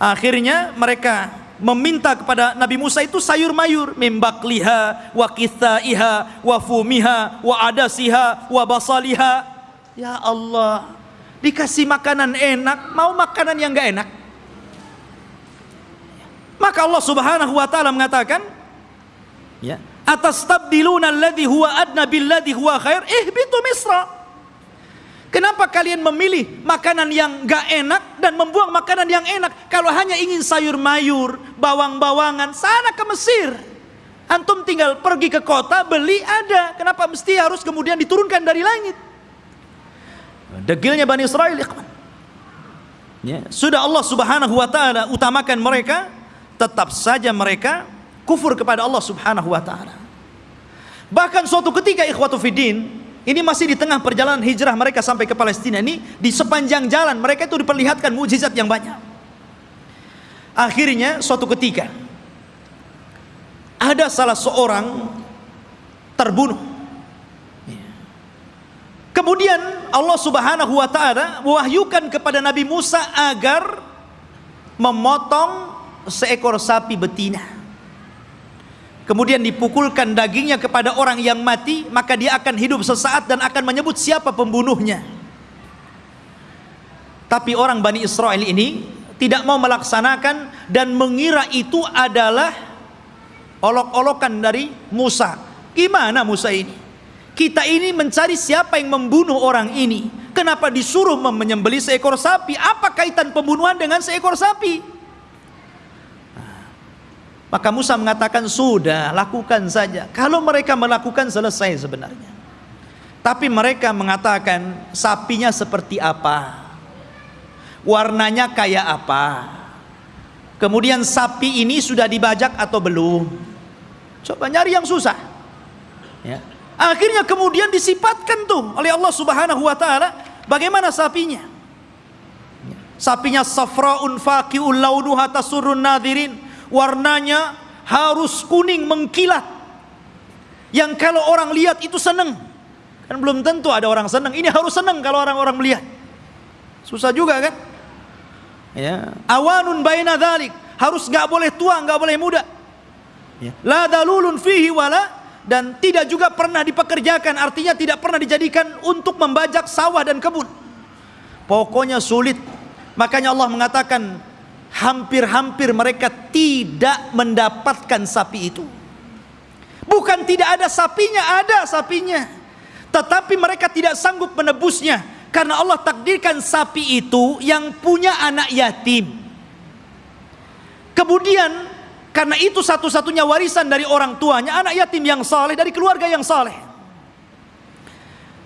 Akhirnya mereka meminta kepada Nabi Musa itu sayur mayur mimbakliha wa kithaiha wa fumiha wa adasiha wa basaliha ya Allah dikasih makanan enak mau makanan yang enggak enak maka Allah Subhanahu wa taala mengatakan ya atas tabdiluna alladhi huwa adna billadhi huwa khair ihbitu misra Kenapa kalian memilih makanan yang gak enak dan membuang makanan yang enak? Kalau hanya ingin sayur mayur, bawang-bawangan, sana ke Mesir. Antum tinggal pergi ke kota, beli ada. Kenapa mesti harus kemudian diturunkan dari langit? Degilnya Bani Israel, ya. Sudah Allah subhanahu wa ta'ala utamakan mereka, tetap saja mereka kufur kepada Allah subhanahu wa ta'ala. Bahkan suatu ketika ikhwatu fiddin, ini masih di tengah perjalanan hijrah mereka sampai ke Palestina ini di sepanjang jalan mereka itu diperlihatkan mujizat yang banyak. Akhirnya suatu ketika ada salah seorang terbunuh. Kemudian Allah Subhanahu wa taala mewahyukan kepada Nabi Musa agar memotong seekor sapi betina kemudian dipukulkan dagingnya kepada orang yang mati maka dia akan hidup sesaat dan akan menyebut siapa pembunuhnya. Tapi orang Bani Israel ini tidak mau melaksanakan dan mengira itu adalah olok-olokan dari Musa. Gimana Musa ini? Kita ini mencari siapa yang membunuh orang ini. Kenapa disuruh menyembeli seekor sapi? Apa kaitan pembunuhan dengan seekor sapi maka Musa mengatakan sudah lakukan saja. Kalau mereka melakukan selesai sebenarnya. Tapi mereka mengatakan sapinya seperti apa? Warnanya kayak apa? Kemudian sapi ini sudah dibajak atau belum? Coba nyari yang susah. Ya. Akhirnya kemudian disifatkan tuh oleh Allah Subhanahu wa taala bagaimana sapinya? Sapinya safraun faqiul launuha tasurrun nadirin warnanya harus kuning mengkilat. Yang kalau orang lihat itu senang kan belum tentu ada orang senang ini harus senang kalau orang-orang melihat. Susah juga kan? Ya. Awanun baina dhalik. Harus nggak boleh tua nggak boleh muda. Ya. la dalulun fihi wala. Dan tidak juga pernah dipekerjakan. Artinya tidak pernah dijadikan untuk membajak sawah dan kebun. Pokoknya sulit. Makanya Allah mengatakan hampir-hampir mereka tidak mendapatkan sapi itu. Bukan tidak ada sapinya, ada sapinya. Tetapi mereka tidak sanggup menebusnya karena Allah takdirkan sapi itu yang punya anak yatim. Kemudian karena itu satu-satunya warisan dari orang tuanya anak yatim yang saleh dari keluarga yang saleh.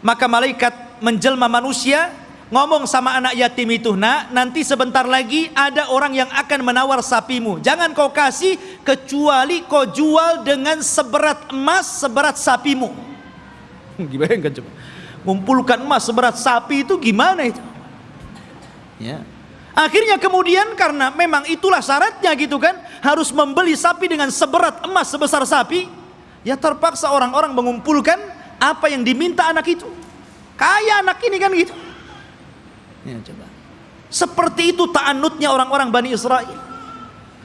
Maka malaikat menjelma manusia ngomong sama anak yatim itu nak nanti sebentar lagi ada orang yang akan menawar sapimu. Jangan kau kasih kecuali kau jual dengan seberat emas seberat sapimu. Gimana coba. Ngumpulkan emas seberat sapi itu gimana itu? Ya. Akhirnya kemudian karena memang itulah syaratnya gitu kan harus membeli sapi dengan seberat emas sebesar sapi ya terpaksa orang-orang mengumpulkan apa yang diminta anak itu. Kaya anak ini kan gitu Ya, coba. Seperti itu ta'anutnya orang-orang Bani Israel.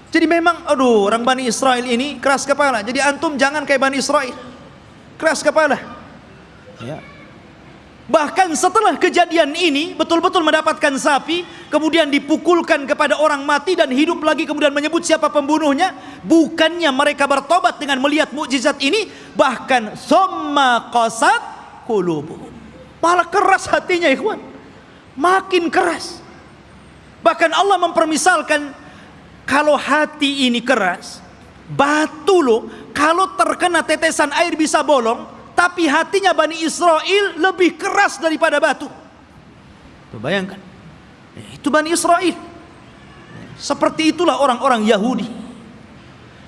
Jadi memang aduh orang Bani Israel ini keras kepala. Jadi antum jangan kayak Bani Israel. Keras kepala. Ya. Bahkan setelah kejadian ini betul-betul mendapatkan sapi, kemudian dipukulkan kepada orang mati dan hidup lagi kemudian menyebut siapa pembunuhnya, bukannya mereka bertobat dengan melihat mukjizat ini, bahkan somma qasat. Malah keras hatinya ikhwan. Makin keras. Bahkan Allah mempermisalkan kalau hati ini keras, batu loh, kalau terkena tetesan air bisa bolong, tapi hatinya Bani Israel lebih keras daripada batu. Tuh bayangkan. Itu Bani Israel. Seperti itulah orang-orang Yahudi.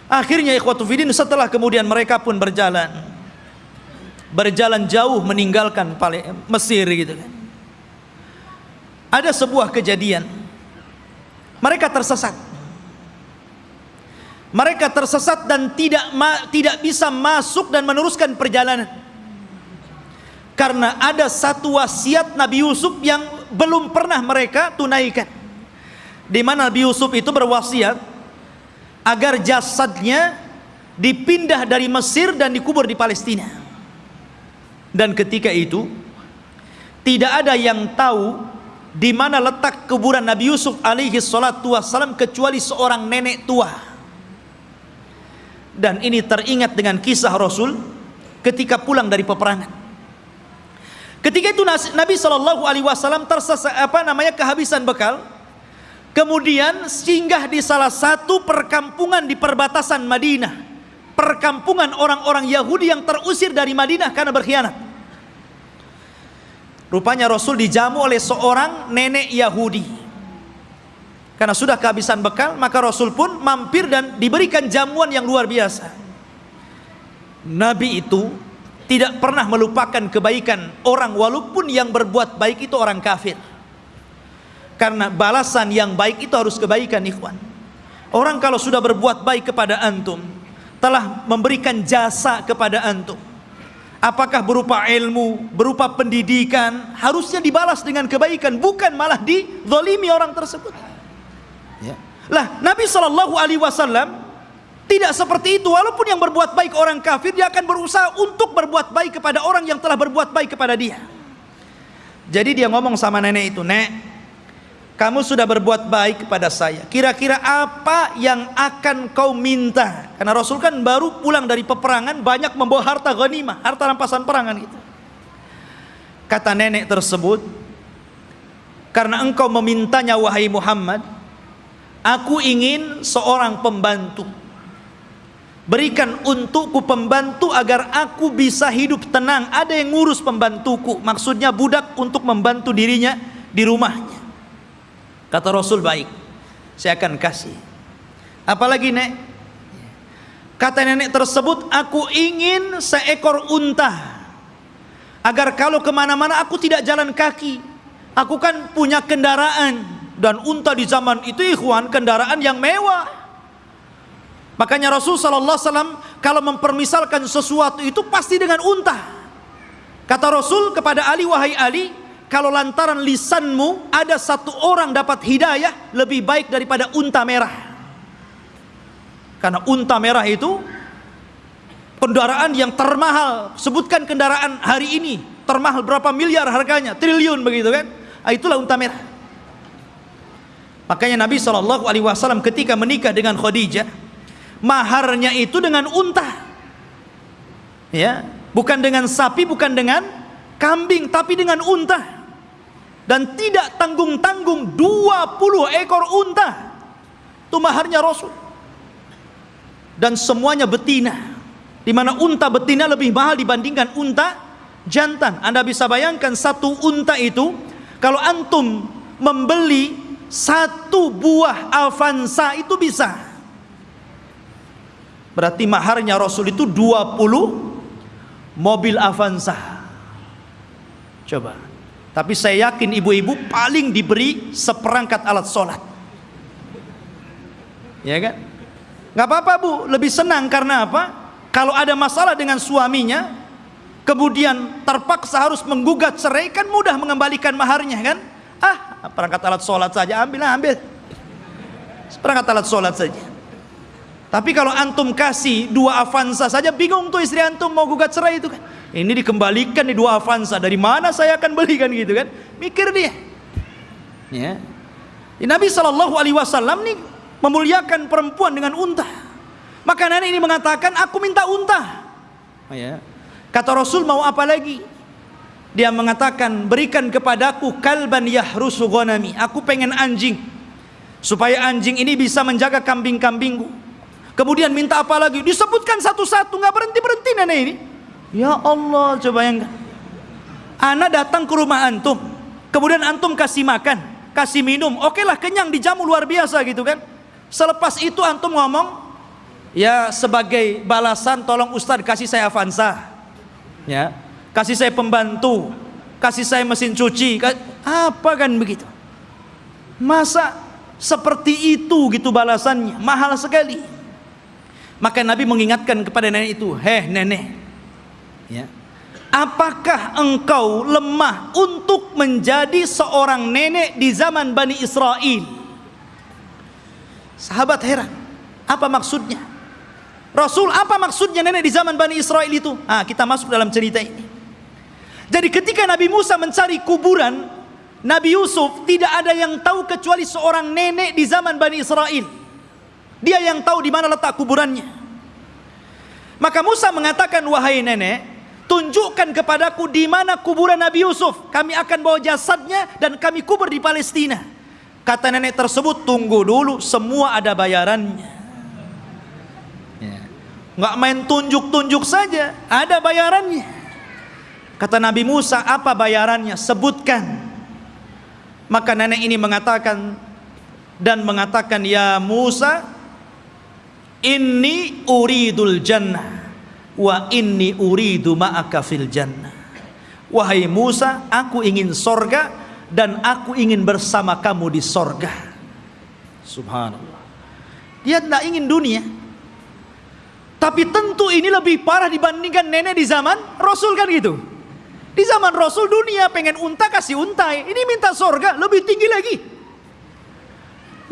Akhirnya ikhwatu fidin setelah kemudian mereka pun berjalan. Berjalan jauh meninggalkan Mesir gitu kan. Ada sebuah kejadian. Mereka tersesat. Mereka tersesat dan tidak tidak bisa masuk dan meneruskan perjalanan karena ada satu wasiat Nabi Yusuf yang belum pernah mereka tunaikan di mana Nabi Yusuf itu berwasiat agar jasadnya dipindah dari Mesir dan dikubur di Palestina dan ketika itu tidak ada yang tahu di mana letak kuburan Nabi Yusuf alaihi salatu wassalam kecuali seorang nenek tua. Dan ini teringat dengan kisah Rasul ketika pulang dari peperangan. Ketika itu Nabi Shallallahu Alaihi Wasallam tersesat apa namanya kehabisan bekal, kemudian singgah di salah satu perkampungan di perbatasan Madinah, perkampungan orang-orang Yahudi yang terusir dari Madinah karena berkhianat. Rupanya Rasul dijamu oleh seorang nenek Yahudi. Karena sudah kehabisan bekal, maka Rasul pun mampir dan diberikan jamuan yang luar biasa. Nabi itu tidak pernah melupakan kebaikan orang walaupun yang berbuat baik itu orang kafir karena balasan yang baik itu harus kebaikan ikhwan orang kalau sudah berbuat baik kepada antum telah memberikan jasa kepada antum apakah berupa ilmu berupa pendidikan harusnya dibalas dengan kebaikan bukan malah dizalimi orang tersebut ya. lah Nabi Shallallahu Alaihi Wasallam tidak seperti itu, walaupun yang berbuat baik orang kafir, dia akan berusaha untuk berbuat baik kepada orang yang telah berbuat baik kepada dia. Jadi dia ngomong sama nenek itu, Nek, kamu sudah berbuat baik kepada saya. Kira-kira apa yang akan kau minta? Karena Rasul kan baru pulang dari peperangan, banyak membawa harta ghanimah, harta rampasan perangan itu. Kata nenek tersebut, karena engkau memintanya wahai Muhammad, aku ingin seorang pembantu Berikan untukku pembantu agar aku bisa hidup tenang. Ada yang ngurus pembantuku. Maksudnya budak untuk membantu dirinya di rumahnya. Kata Rasul baik. Saya akan kasih. Apalagi nek? Kata nenek tersebut, aku ingin seekor unta. Agar kalau kemana-mana aku tidak jalan kaki. Aku kan punya kendaraan. Dan unta di zaman itu ikhwan kendaraan yang mewah Makanya Rasul sallallahu alaihi wasallam kalau mempermisalkan sesuatu itu pasti dengan unta. Kata Rasul kepada Ali wahai Ali, kalau lantaran lisanmu ada satu orang dapat hidayah lebih baik daripada unta merah. Karena unta merah itu kendaraan yang termahal. Sebutkan kendaraan hari ini termahal berapa miliar harganya, triliun begitu kan? Nah, itulah unta merah. Makanya Nabi Shallallahu Alaihi ketika menikah dengan Khadijah, maharnya itu dengan unta ya bukan dengan sapi bukan dengan kambing tapi dengan unta dan tidak tanggung-tanggung 20 ekor unta. Itu maharnya Rasul. Dan semuanya betina. Di mana unta betina lebih mahal dibandingkan unta jantan. Anda bisa bayangkan satu unta itu kalau antum membeli satu buah Avanza itu bisa. Berarti maharnya Rasul itu 20 mobil Avanza. Coba. Tapi saya yakin ibu-ibu paling diberi seperangkat alat sholat. Ya kan? Gak apa-apa bu, lebih senang karena apa? Kalau ada masalah dengan suaminya, kemudian terpaksa harus menggugat cerai, kan mudah mengembalikan maharnya kan? Ah, perangkat alat sholat saja, ambil ambil. Perangkat alat sholat saja. Tapi kalau antum kasih dua Avanza saja bingung tuh istri antum mau gugat cerai itu kan. Ini dikembalikan di dua Avanza. Dari mana saya akan belikan gitu kan? Mikir dia. Ya. Nabi Shallallahu Alaihi Wasallam nih memuliakan perempuan dengan unta. Maka nenek ini mengatakan, aku minta unta. Oh, ya. Kata Rasul mau apa lagi? Dia mengatakan, berikan kepadaku kalban yahrusu ghanami. Aku pengen anjing. Supaya anjing ini bisa menjaga kambing-kambingku. Kemudian minta apa lagi? Disebutkan satu-satu, nggak berhenti-berhenti nenek ini. Ya Allah, coba yang Anak datang ke rumah antum, kemudian antum kasih makan, kasih minum, oke lah kenyang dijamu luar biasa gitu kan. Selepas itu antum ngomong, ya sebagai balasan tolong Ustadz kasih saya Avanza, ya kasih saya pembantu, kasih saya mesin cuci, apa kan begitu? Masa seperti itu gitu balasannya, mahal sekali. Maka Nabi mengingatkan kepada nenek itu, heh nenek, ya. Apakah engkau lemah untuk menjadi seorang nenek di zaman Bani Israel? Sahabat heran. Apa maksudnya? Rasul apa maksudnya nenek di zaman Bani Israel itu? Ah kita masuk dalam cerita ini. Jadi ketika Nabi Musa mencari kuburan Nabi Yusuf tidak ada yang tahu kecuali seorang nenek di zaman Bani Israel. Dia yang tahu di mana letak kuburannya. Maka Musa mengatakan wahai nenek tunjukkan kepadaku di mana kuburan Nabi Yusuf. Kami akan bawa jasadnya dan kami kubur di Palestina. Kata nenek tersebut, tunggu dulu, semua ada bayarannya. Ya. Nggak main tunjuk-tunjuk saja, ada bayarannya. Kata Nabi Musa, apa bayarannya? Sebutkan. Maka nenek ini mengatakan dan mengatakan, ya Musa, ini uridul jannah wa inni uridu ma'aka fil jannah. Wahai Musa aku ingin sorga dan aku ingin bersama kamu di sorga. Subhanallah. Dia tidak ingin dunia. Tapi tentu ini lebih parah dibandingkan nenek di zaman Rasul kan gitu. Di zaman Rasul dunia pengen unta kasih untai. Ini minta sorga lebih tinggi lagi.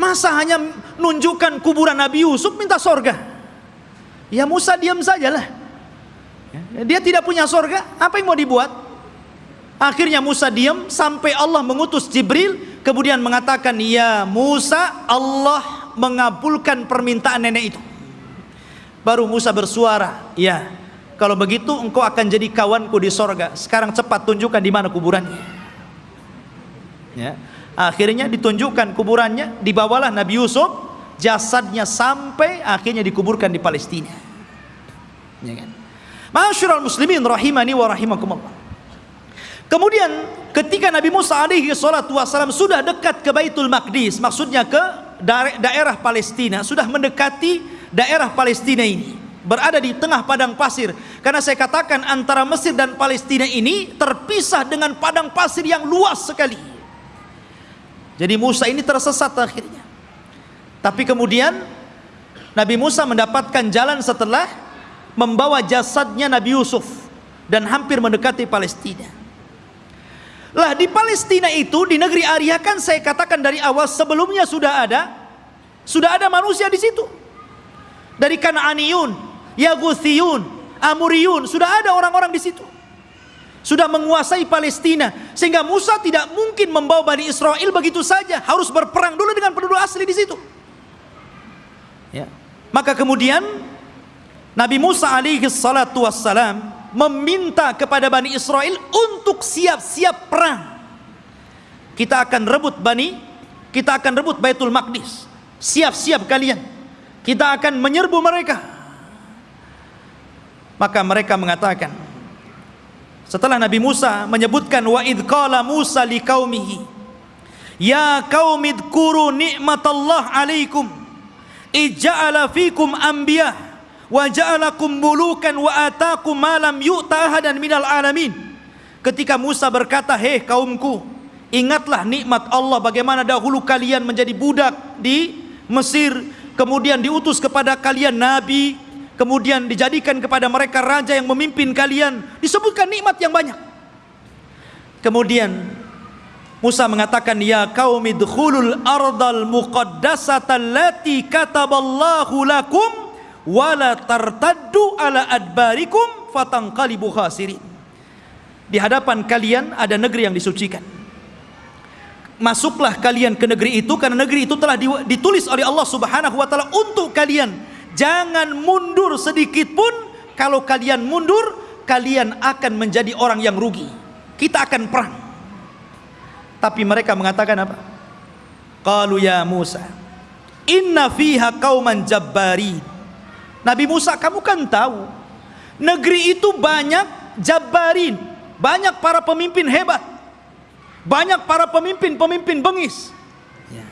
Masa hanya nunjukkan kuburan Nabi Yusuf minta sorga? Ya Musa diam sajalah dia tidak punya sorga, apa yang mau dibuat? Akhirnya Musa diam sampai Allah mengutus Jibril, kemudian mengatakan, Ya Musa, Allah mengabulkan permintaan nenek itu. Baru Musa bersuara, Ya, kalau begitu engkau akan jadi kawanku di sorga. Sekarang cepat tunjukkan di mana kuburannya. Ya. Akhirnya ditunjukkan kuburannya, dibawalah Nabi Yusuf, jasadnya sampai akhirnya dikuburkan di Palestina. Ya kan? Masyurul muslimin rahimani wa rahimakumullah. Kemudian ketika Nabi Musa alaihi salatu wasalam sudah dekat ke Baitul Maqdis, maksudnya ke daerah Palestina, sudah mendekati daerah Palestina ini, berada di tengah padang pasir. Karena saya katakan antara Mesir dan Palestina ini terpisah dengan padang pasir yang luas sekali. Jadi Musa ini tersesat akhirnya. Tapi kemudian Nabi Musa mendapatkan jalan setelah membawa jasadnya Nabi Yusuf dan hampir mendekati Palestina. Lah di Palestina itu di negeri Arya kan saya katakan dari awal sebelumnya sudah ada sudah ada manusia di situ. Dari Kanaaniyun, Yaguthiyun, Amuriyun, sudah ada orang-orang di situ. Sudah menguasai Palestina sehingga Musa tidak mungkin membawa Bani Israel begitu saja, harus berperang dulu dengan penduduk asli di situ. Ya. Maka kemudian Nabi Musa alaihi salatu wassalam meminta kepada Bani Israel untuk siap-siap perang. Kita akan rebut Bani, kita akan rebut Baitul Maqdis. Siap-siap kalian. Kita akan menyerbu mereka. Maka mereka mengatakan setelah Nabi Musa menyebutkan wa id qala Musa liqaumihi ya qaumi dzkuru ni'matallah alaikum ija'ala fikum anbiya' wa ja'alakum mulukan wa atakum ma lam yu'ta ahadan minal alamin. Ketika Musa berkata, "Hei kaumku, ingatlah nikmat Allah bagaimana dahulu kalian menjadi budak di Mesir, kemudian diutus kepada kalian nabi, kemudian dijadikan kepada mereka raja yang memimpin kalian. Disebutkan nikmat yang banyak. Kemudian Musa mengatakan ya qaumi dkhulul ardal muqaddasata allati kataballahu lakum wala tartaddu ala adbarikum fatangqalibu khasirin. Di hadapan kalian ada negeri yang disucikan. Masuklah kalian ke negeri itu karena negeri itu telah ditulis oleh Allah Subhanahu wa taala untuk kalian. Jangan mundur sedikit pun. Kalau kalian mundur kalian akan menjadi orang yang rugi. Kita akan perang. Tapi mereka mengatakan apa? Qalu ya Musa inna fiha qauman jabbarin Nabi Musa kamu kan tahu negeri itu banyak jabbarin banyak para pemimpin hebat banyak para pemimpin-pemimpin bengis. Ya.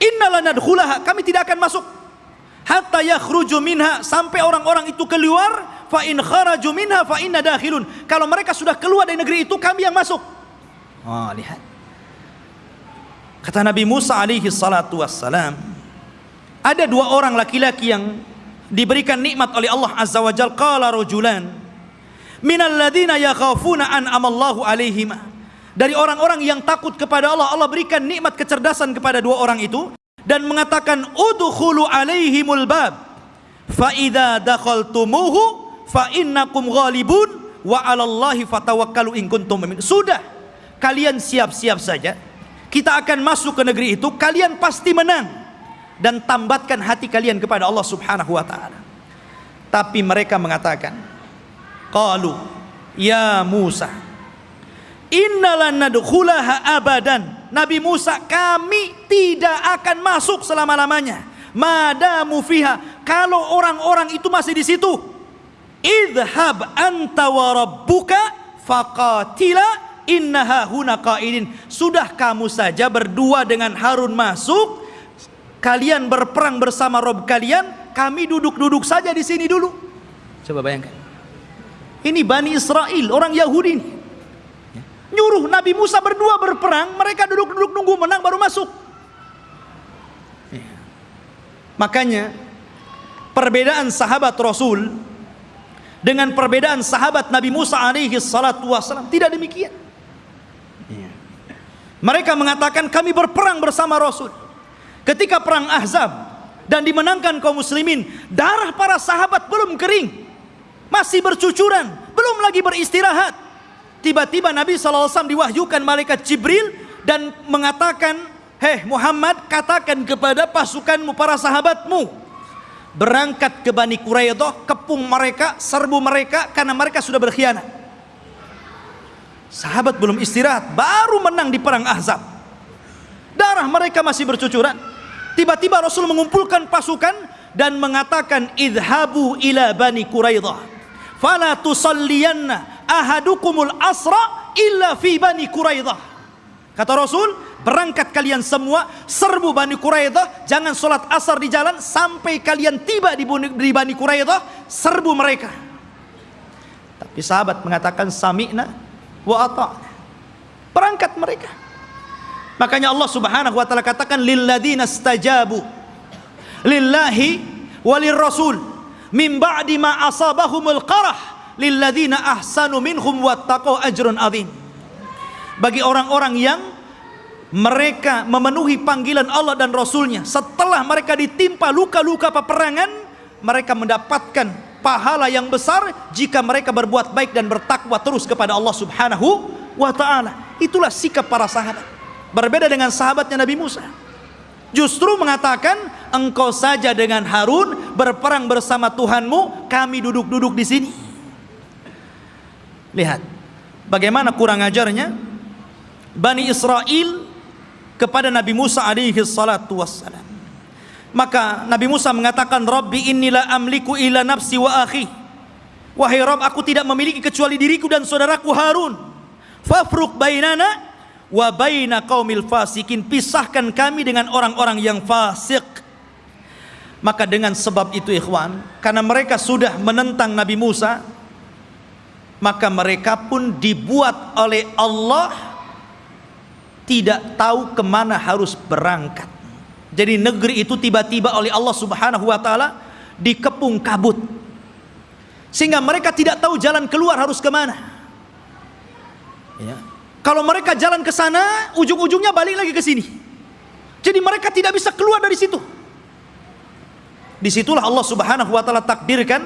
Innalan nadkhulaha, kami tidak akan masuk hatta yakhruju minha sampai orang-orang itu keluar fa in kharaju minha fa inna dakhilun. Kalau mereka sudah keluar dari negeri itu kami yang masuk. Oh, lihat. Kata Nabi Musa alaihi salatu wassalam, ada dua orang laki-laki yang diberikan nikmat oleh Allah Azza wa Jalla qala rajulan minal ladzina yakhafuna an amallahu alaihima dari orang-orang yang takut kepada Allah Allah berikan nikmat kecerdasan kepada dua orang itu dan mengatakan udkhulu alaihimul bab. Fa idza dakhaltumuhu fa innakum ghalibun wa 'alallahi fatawakkalu in kuntum mu'minin. Sudah kalian siap-siap saja. Kita akan masuk ke negeri itu kalian pasti menang dan tambatkan hati kalian kepada Allah Subhanahu wa taala tapi mereka mengatakan qalu ya Musa Innalan nadkhulaha abadan. Nabi Musa, kami tidak akan masuk selama-lamanya. Madamu fiha. Kalau orang-orang itu masih di situ. Idhab anta wa rabbuka faqatila innaha huna qaidin. Sudah kamu saja berdua dengan Harun masuk. Kalian berperang bersama Rob kalian. Kami duduk-duduk saja di sini dulu. Coba bayangkan. Ini Bani Israel, orang Yahudi ini nyuruh Nabi Musa berdua berperang mereka duduk-duduk nunggu menang baru masuk iya. makanya perbedaan sahabat Rasul dengan perbedaan sahabat Nabi Musa alaihi salatu wasalam tidak demikian iya. mereka mengatakan kami berperang bersama Rasul ketika perang Ahzab dan dimenangkan kaum muslimin darah para sahabat belum kering masih bercucuran belum lagi beristirahat Tiba-tiba Nabi SAW diwahyukan malaikat Jibril dan mengatakan, Hei Muhammad katakan kepada pasukanmu para sahabatmu berangkat ke Bani Quraidah, kepung mereka, serbu mereka karena mereka sudah berkhianat. Sahabat belum istirahat, baru menang di perang Ahzab. Darah mereka masih bercucuran. Tiba-tiba Rasul mengumpulkan pasukan dan mengatakan idhabu ila Bani Quraidah. Fala tusalliyanna ahadukumul asra illa fi bani Quraidah. Kata Rasul, berangkat kalian semua serbu Bani Quraidah, jangan sholat asar di jalan sampai kalian tiba di Bani Quraidah, serbu mereka. Tapi sahabat mengatakan sami'na wa ata'na. Berangkat mereka. Makanya Allah Subhanahu wa taala katakan lilladzina stajabu lillahi walir rasul min ba'di ma asabahumul qarah lilladzina ahsanu minhum wattaqau ajrun adzim bagi orang-orang yang mereka memenuhi panggilan Allah dan Rasulnya setelah mereka ditimpa luka-luka peperangan mereka mendapatkan pahala yang besar jika mereka berbuat baik dan bertakwa terus kepada Allah subhanahu wa ta'ala. Itulah sikap para sahabat berbeda dengan sahabatnya Nabi Musa justru mengatakan engkau saja dengan Harun berperang bersama Tuhanmu kami duduk-duduk di sini Lihat bagaimana kurang ajarnya Bani Israel kepada Nabi Musa alaihi salatu wassalam. Maka Nabi Musa mengatakan Rabbi inilah amliku ila nafsi wa akhi. Wahai Rabb aku tidak memiliki kecuali diriku dan saudaraku Harun. Fafruq bainana wa baina fasikin. Pisahkan kami dengan orang-orang yang fasik. Maka dengan sebab itu ikhwan, karena mereka sudah menentang Nabi Musa, maka mereka pun dibuat oleh Allah tidak tahu ke mana harus berangkat jadi negeri itu tiba-tiba oleh Allah subhanahu wa ta'ala dikepung kabut sehingga mereka tidak tahu jalan keluar harus ke mana ya. Kalau mereka jalan ke sana ujung-ujungnya balik lagi ke sini jadi mereka tidak bisa keluar dari situ di situlah Allah subhanahu wa ta'ala takdirkan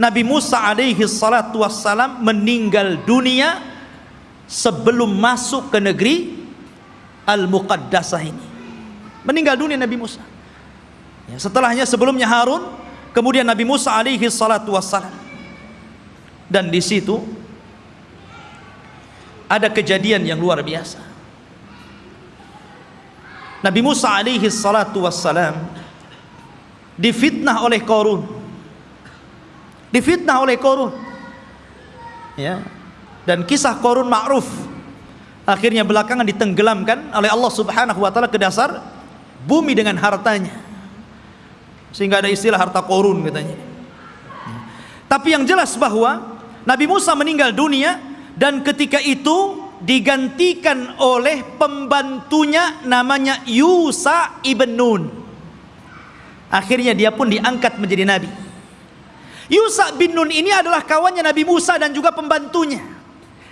Nabi Musa alaihi salatu wassalam meninggal dunia sebelum masuk ke negeri Al-Muqaddasah ini. Meninggal dunia Nabi Musa. Ya, setelahnya sebelumnya Harun, kemudian Nabi Musa alaihi salatu wassalam. Dan di situ ada kejadian yang luar biasa. Nabi Musa alaihi salatu wassalam difitnah oleh Korun difitnah oleh Korun ya. Dan kisah Korun ma'ruf. Akhirnya belakangan ditenggelamkan oleh Allah subhanahu wa ta'ala ke dasar bumi dengan hartanya. Sehingga ada istilah harta Korun katanya. Tapi yang jelas bahwa Nabi Musa meninggal dunia dan ketika itu digantikan oleh pembantunya namanya Yusa ibn Nun akhirnya dia pun diangkat menjadi nabi Yusa bin Nun ini adalah kawannya Nabi Musa dan juga pembantunya.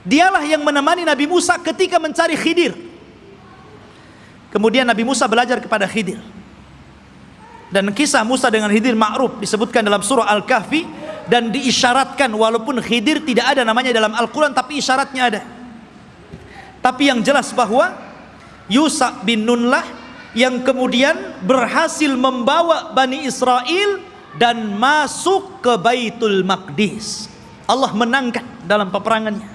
Dialah yang menemani Nabi Musa ketika mencari Khidir. Kemudian Nabi Musa belajar kepada Khidir. Dan kisah Musa dengan Khidir ma'ruf disebutkan dalam surah Al-Kahfi dan diisyaratkan walaupun Khidir tidak ada namanya dalam Al-Quran tapi isyaratnya ada. Tapi yang jelas bahwa Yusa bin Nunlah yang kemudian berhasil membawa Bani Israel dan masuk ke Baitul Maqdis. Allah menangkan dalam peperangannya.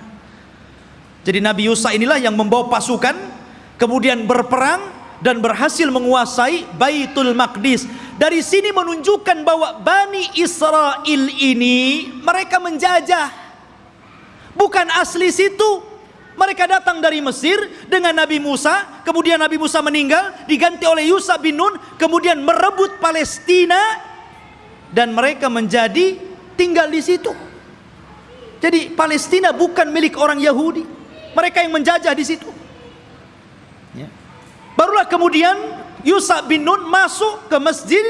Jadi Nabi Yusa inilah yang membawa pasukan kemudian berperang dan berhasil menguasai Baitul Maqdis. Dari sini menunjukkan bahwa Bani Israel ini mereka menjajah. Bukan asli situ. Mereka datang dari Mesir dengan Nabi Musa, kemudian Nabi Musa meninggal, diganti oleh Yusa bin Nun, kemudian merebut Palestina dan mereka menjadi tinggal di situ. Jadi Palestina bukan milik orang Yahudi. Mereka yang menjajah di situ. Barulah kemudian Yusa bin Nun masuk ke Masjid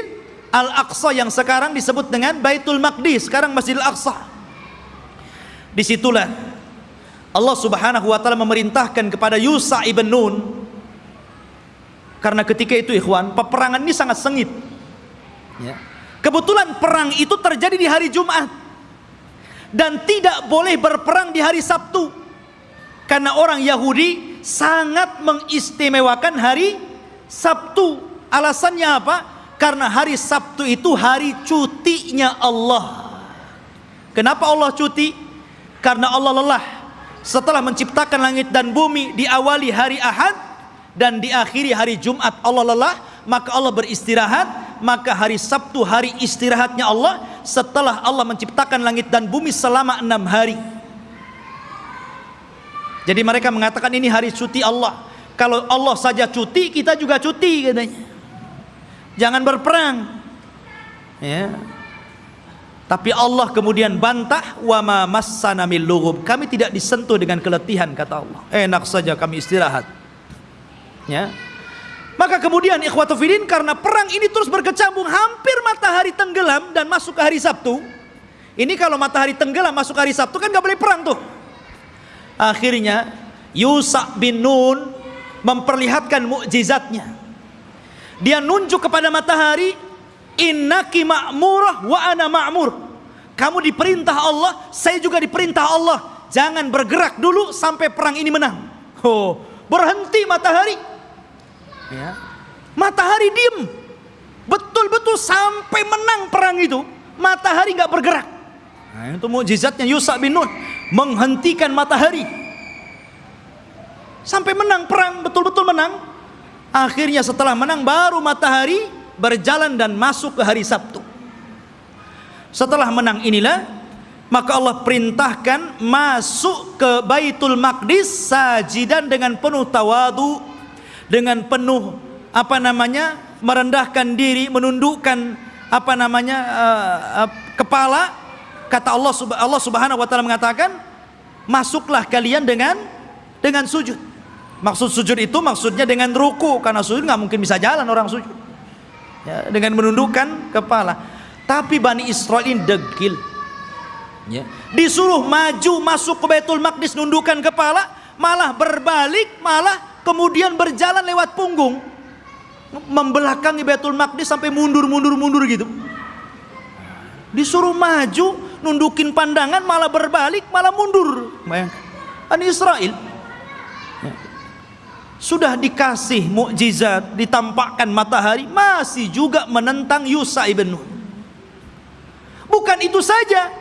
Al-Aqsa yang sekarang disebut dengan Baitul Maqdis, sekarang Masjid Al-Aqsa. Disitulah Allah Subhanahu wa taala memerintahkan kepada Yusa ibn Nun. Karena ketika itu ikhwan, peperangan ini sangat sengit. Ya. Kebetulan perang itu terjadi di hari Jumat dan tidak boleh berperang di hari Sabtu karena orang Yahudi sangat mengistimewakan hari Sabtu. Alasannya apa? Karena hari Sabtu itu hari cutinya Allah. Kenapa Allah cuti? Karena Allah lelah setelah menciptakan langit dan bumi diawali hari Ahad dan diakhiri hari Jumat Allah lelah maka Allah beristirahat maka hari Sabtu hari istirahatnya Allah setelah Allah menciptakan langit dan bumi selama enam hari jadi mereka mengatakan ini hari cuti Allah. Kalau Allah saja cuti kita juga cuti katanya. Jangan berperang. Ya. Tapi Allah kemudian bantah wa ma massana min kami tidak disentuh dengan keletihan kata Allah. Enak saja kami istirahat. Ya. Maka kemudian ikhwatu fidin karena perang ini terus berkecambung hampir matahari tenggelam dan masuk ke hari Sabtu. Ini kalau matahari tenggelam masuk hari Sabtu kan gak boleh perang tuh. Akhirnya Yusa bin Nun memperlihatkan mukjizatnya. Dia nunjuk kepada matahari, "Innaki ma'murah wa ana ma'mur." Kamu diperintah Allah, saya juga diperintah Allah. Jangan bergerak dulu sampai perang ini menang. Oh, berhenti matahari, ya. matahari diem betul-betul sampai menang perang itu matahari nggak bergerak nah, itu mujizatnya Yusa bin Nun menghentikan matahari. Sampai menang perang betul-betul menang. Akhirnya setelah menang baru matahari berjalan dan masuk ke hari Sabtu. Setelah menang inilah maka Allah perintahkan masuk ke Baitul Maqdis sajidan dengan penuh tawadu dengan penuh apa namanya merendahkan diri menundukkan apa namanya uh, uh, kepala kata Allah Allah Subhanahu wa taala mengatakan masuklah kalian dengan dengan sujud. Maksud sujud itu maksudnya dengan ruku karena sujud nggak mungkin bisa jalan orang sujud. Ya, dengan menundukkan kepala. Tapi Bani Israel ini degil. Ya. disuruh maju masuk ke Baitul Maqdis nundukkan kepala malah berbalik malah kemudian berjalan lewat punggung membelakangi Baitul Maqdis sampai mundur mundur mundur gitu. Disuruh maju nundukin pandangan malah berbalik malah mundur. Bayangkan. Bani Israel. Ya. sudah dikasih mukjizat ditampakkan matahari masih juga menentang Yusa ibn Nun. Bukan itu saja.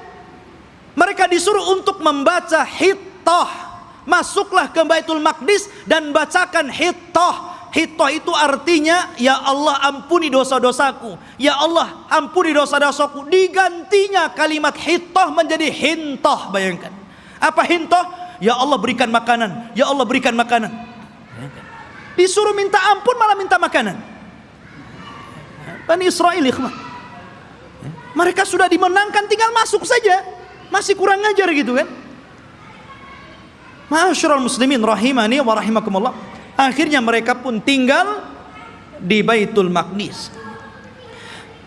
Mereka disuruh untuk membaca hittah. Masuklah ke Baitul Maqdis dan bacakan hittah Hittah itu artinya ya Allah ampuni dosa-dosaku. Ya Allah ampuni dosa-dosaku. Digantinya kalimat hittah menjadi hintah. Bayangkan. Apa hintah? Ya Allah berikan makanan. Ya Allah berikan makanan. Disuruh minta ampun malah minta makanan. Bani Israel ikhwan. Mereka sudah dimenangkan tinggal masuk saja. Masih kurang ngajar gitu kan. Masyarul muslimin rahimani wa rahimakumullah. Akhirnya mereka pun tinggal di Baitul Maqdis.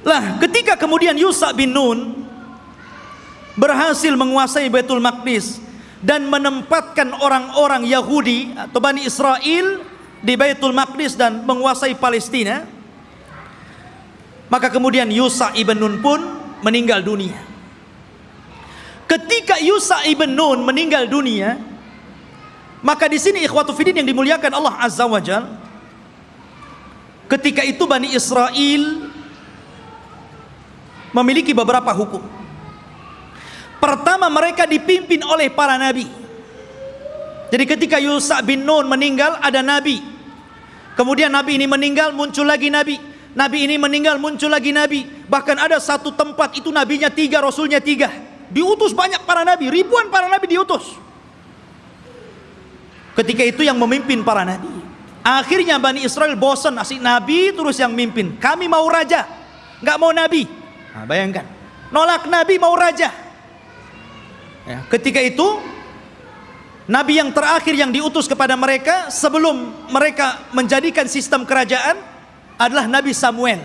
Lah, ketika kemudian Yusa bin Nun berhasil menguasai Baitul Maqdis dan menempatkan orang-orang Yahudi atau Bani Israel di Baitul Maqdis dan menguasai Palestina, maka kemudian Yusa ibn Nun pun meninggal dunia. Ketika Yusa ibn Nun meninggal dunia, maka di sini ikhwatu fidin yang dimuliakan Allah Azza wa Jal Ketika itu Bani Israel memiliki beberapa hukum. Pertama mereka dipimpin oleh para nabi. Jadi ketika Yusa bin Nun meninggal ada nabi. Kemudian nabi ini meninggal muncul lagi nabi. Nabi ini meninggal muncul lagi nabi. Bahkan ada satu tempat itu nabinya tiga, rasulnya tiga. Diutus banyak para nabi, ribuan para nabi diutus. Ketika itu yang memimpin para nabi. Akhirnya Bani Israel bosan asik nabi terus yang mimpin. Kami mau raja, nggak mau nabi. Nah, bayangkan, nolak nabi mau raja. Ya, ketika itu nabi yang terakhir yang diutus kepada mereka sebelum mereka menjadikan sistem kerajaan adalah Nabi Samuel.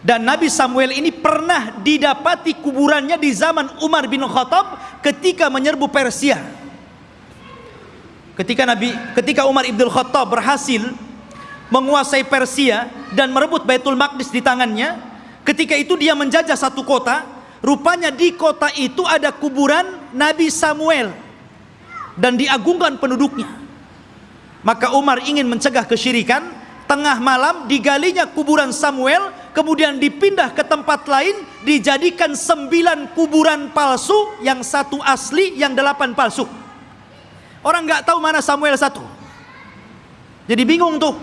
Dan Nabi Samuel ini pernah didapati kuburannya di zaman Umar bin Khattab ketika menyerbu Persia. Ketika Nabi ketika Umar Ibn Khattab berhasil menguasai Persia dan merebut Baitul Maqdis di tangannya, ketika itu dia menjajah satu kota, rupanya di kota itu ada kuburan Nabi Samuel dan diagungkan penduduknya. Maka Umar ingin mencegah kesyirikan, tengah malam digalinya kuburan Samuel, kemudian dipindah ke tempat lain, dijadikan sembilan kuburan palsu, yang satu asli, yang delapan palsu. Orang nggak tahu mana Samuel satu. Jadi bingung tuh.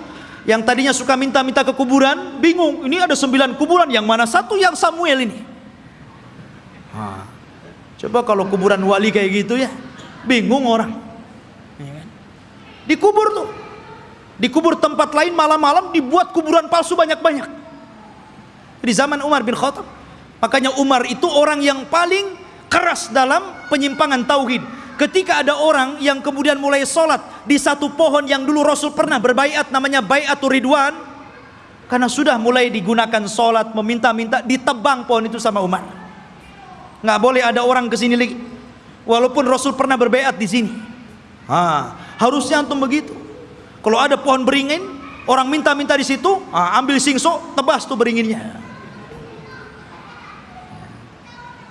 Yang tadinya suka minta-minta ke kuburan, bingung. Ini ada sembilan kuburan, yang mana satu yang Samuel ini. Ha. Coba kalau kuburan wali kayak gitu ya, bingung orang. Ya kan? Dikubur tuh. Dikubur tempat lain malam-malam dibuat kuburan palsu banyak-banyak. Di zaman Umar bin Khattab. Makanya Umar itu orang yang paling keras dalam penyimpangan tauhid Ketika ada orang yang kemudian mulai sholat di satu pohon yang dulu Rasul pernah berbaiat namanya Baiatur Ridwan karena sudah mulai digunakan sholat meminta-minta ditebang pohon itu sama Umar. Nggak boleh ada orang ke sini lagi. Walaupun Rasul pernah berbaiat di sini. Ha, harusnya antum begitu. Kalau ada pohon beringin, orang minta-minta di situ, ha, ambil singso, tebas tuh beringinnya.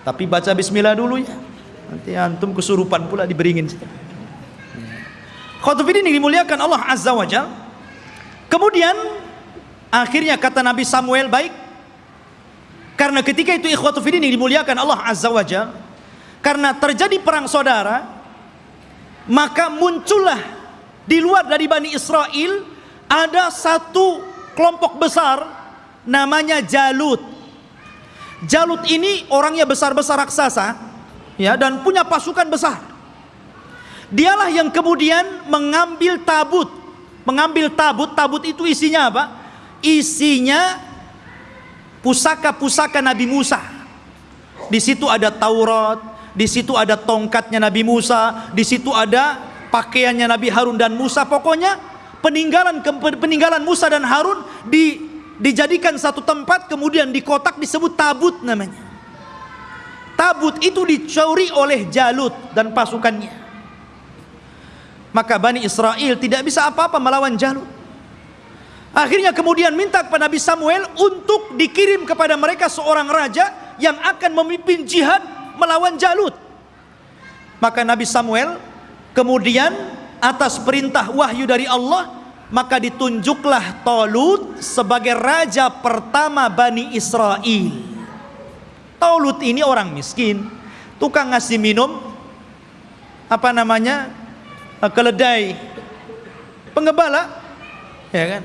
Tapi baca bismillah dulu ya. Nanti antum kesurupan pula diberingin. Khotubin ini dimuliakan Allah Azza wa Jal. Kemudian akhirnya kata Nabi Samuel baik. Karena ketika itu ikhwatu ini dimuliakan Allah Azza wa Jal. Karena terjadi perang saudara, maka muncullah di luar dari Bani Israel ada satu kelompok besar namanya Jalut. Jalut ini orangnya besar-besar raksasa ya dan punya pasukan besar. Dialah yang kemudian mengambil tabut, mengambil tabut, tabut itu isinya apa? Isinya pusaka-pusaka Nabi Musa. Di situ ada Taurat, di situ ada tongkatnya Nabi Musa, di situ ada pakaiannya Nabi Harun dan Musa. Pokoknya peninggalan peninggalan Musa dan Harun di, dijadikan satu tempat kemudian di kotak disebut tabut namanya. Tabut itu dicuri oleh Jalut dan pasukannya. Maka Bani Israel tidak bisa apa-apa melawan Jalut. Akhirnya kemudian minta kepada Nabi Samuel untuk dikirim kepada mereka seorang raja yang akan memimpin jihad melawan Jalut. Maka Nabi Samuel kemudian atas perintah wahyu dari Allah maka ditunjuklah Tolut sebagai raja pertama Bani Israel. Tolut ini orang miskin, tukang ngasih minum apa namanya keledai pengebala ya kan?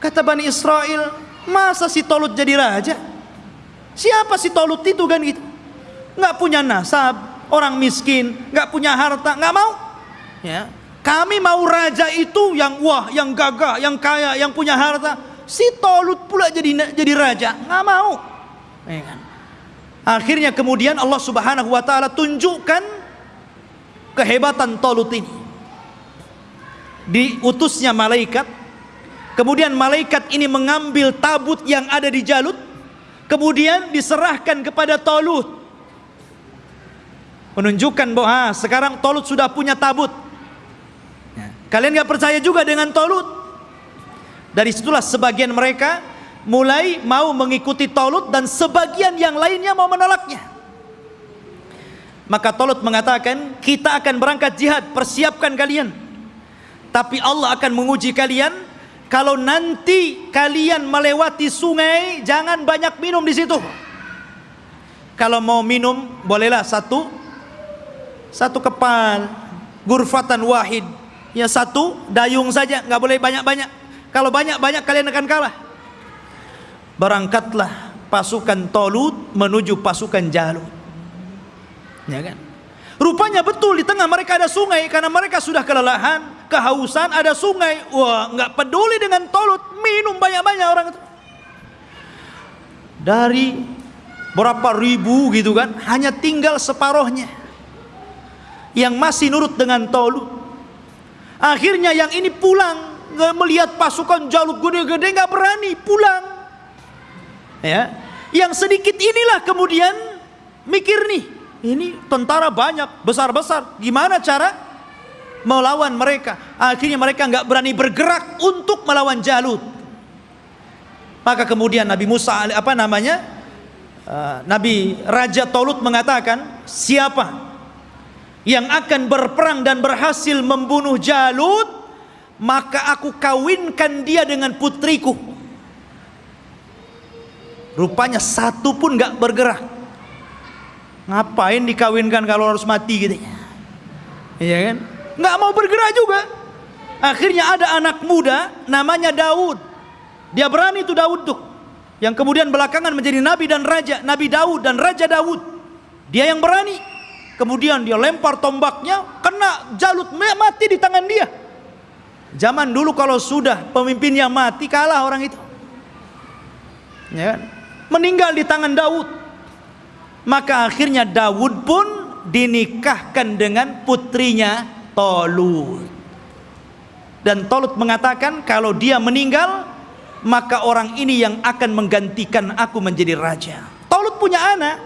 Kata Bani Israel masa si Tolut jadi raja? Siapa si Tolut itu kan? Gitu. Nggak punya nasab orang miskin nggak punya harta nggak mau. Ya. Kami mau raja itu yang wah, yang gagah, yang kaya, yang punya harta. Si Tolut pula jadi jadi raja, nggak mau. Ya kan? Akhirnya kemudian Allah Subhanahu wa taala tunjukkan kehebatan Tolut ini. Diutusnya malaikat, kemudian malaikat ini mengambil tabut yang ada di Jalut, kemudian diserahkan kepada Tolut. Menunjukkan bahwa sekarang Tolut sudah punya tabut Kalian gak percaya juga dengan Tolut? Dari situlah sebagian mereka mulai mau mengikuti Tolut dan sebagian yang lainnya mau menolaknya. Maka Tolut mengatakan, kita akan berangkat jihad, persiapkan kalian. Tapi Allah akan menguji kalian kalau nanti kalian melewati sungai, jangan banyak minum di situ. Kalau mau minum, bolehlah satu satu kepal, gurfatan wahid Ya satu dayung saja, nggak boleh banyak-banyak. Kalau banyak-banyak kalian akan kalah. Berangkatlah pasukan Tolut menuju pasukan Jalut. Ya kan? Rupanya betul di tengah mereka ada sungai karena mereka sudah kelelahan, kehausan, ada sungai. Wah, nggak peduli dengan Tolut, minum banyak-banyak orang itu. Dari berapa ribu gitu kan, hanya tinggal separohnya yang masih nurut dengan Tolut Akhirnya yang ini pulang melihat pasukan Jalut gede-gede nggak berani pulang. Ya, yang sedikit inilah kemudian mikir nih, ini tentara banyak besar-besar, gimana cara melawan mereka? Akhirnya mereka nggak berani bergerak untuk melawan Jalut. Maka kemudian Nabi Musa apa namanya? Uh, Nabi Raja Tolut mengatakan, siapa yang akan berperang dan berhasil membunuh Jalut maka aku kawinkan dia dengan putriku rupanya satu pun gak bergerak. Ngapain dikawinkan kalau harus mati gitu? Iya kan? Nggak mau bergerak juga. Akhirnya ada anak muda namanya Daud. Dia berani tuh Daud tuh. Yang kemudian belakangan menjadi nabi dan raja Nabi Daud dan Raja Daud. Dia yang berani. Kemudian dia lempar tombaknya kena jalut mati di tangan dia. Zaman dulu kalau sudah pemimpinnya mati kalah orang itu. Ya kan? Meninggal di tangan Daud. Maka akhirnya Daud pun dinikahkan dengan putrinya Tolut. Dan Tolut mengatakan kalau dia meninggal maka orang ini yang akan menggantikan aku menjadi raja. Tolut punya anak.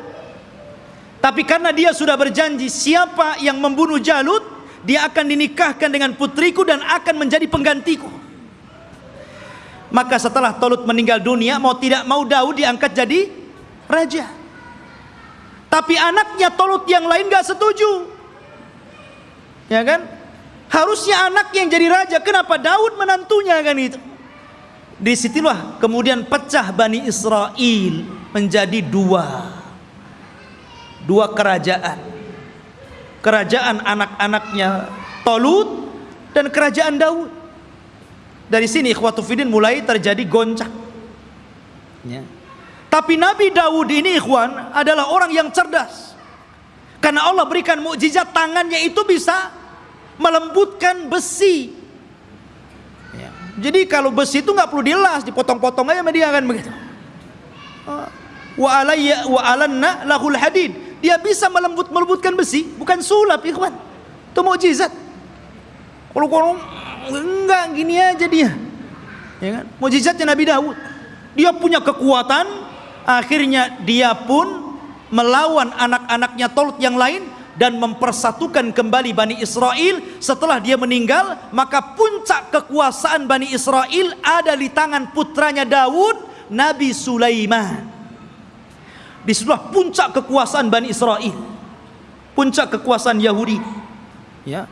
Tapi karena dia sudah berjanji siapa yang membunuh Jalut, dia akan dinikahkan dengan putriku dan akan menjadi penggantiku. Maka setelah Tolut meninggal dunia, mau tidak mau Daud diangkat jadi raja. Tapi anaknya Tolut yang lain gak setuju. Ya kan? Harusnya anak yang jadi raja. Kenapa Daud menantunya kan itu? Di situlah kemudian pecah Bani Israel menjadi dua dua kerajaan kerajaan anak-anaknya Tolut dan kerajaan Daud dari sini ikhwatu fidin mulai terjadi goncang ya. tapi Nabi Daud ini ikhwan adalah orang yang cerdas karena Allah berikan mukjizat tangannya itu bisa melembutkan besi ya. jadi kalau besi itu nggak perlu dilas dipotong-potong aja dia kan begitu alayya wa alanna lahul hadid dia bisa melembut melembutkan besi, bukan sulap, ikhwan. Itu mukjizat. Kalau enggak gini aja dia. Ya kan? Mukjizatnya Nabi Daud. Dia punya kekuatan, akhirnya dia pun melawan anak-anaknya Tolut yang lain dan mempersatukan kembali Bani Israel setelah dia meninggal maka puncak kekuasaan Bani Israel ada di tangan putranya Daud Nabi Sulaiman di situlah puncak kekuasaan Bani Israel puncak kekuasaan Yahudi ya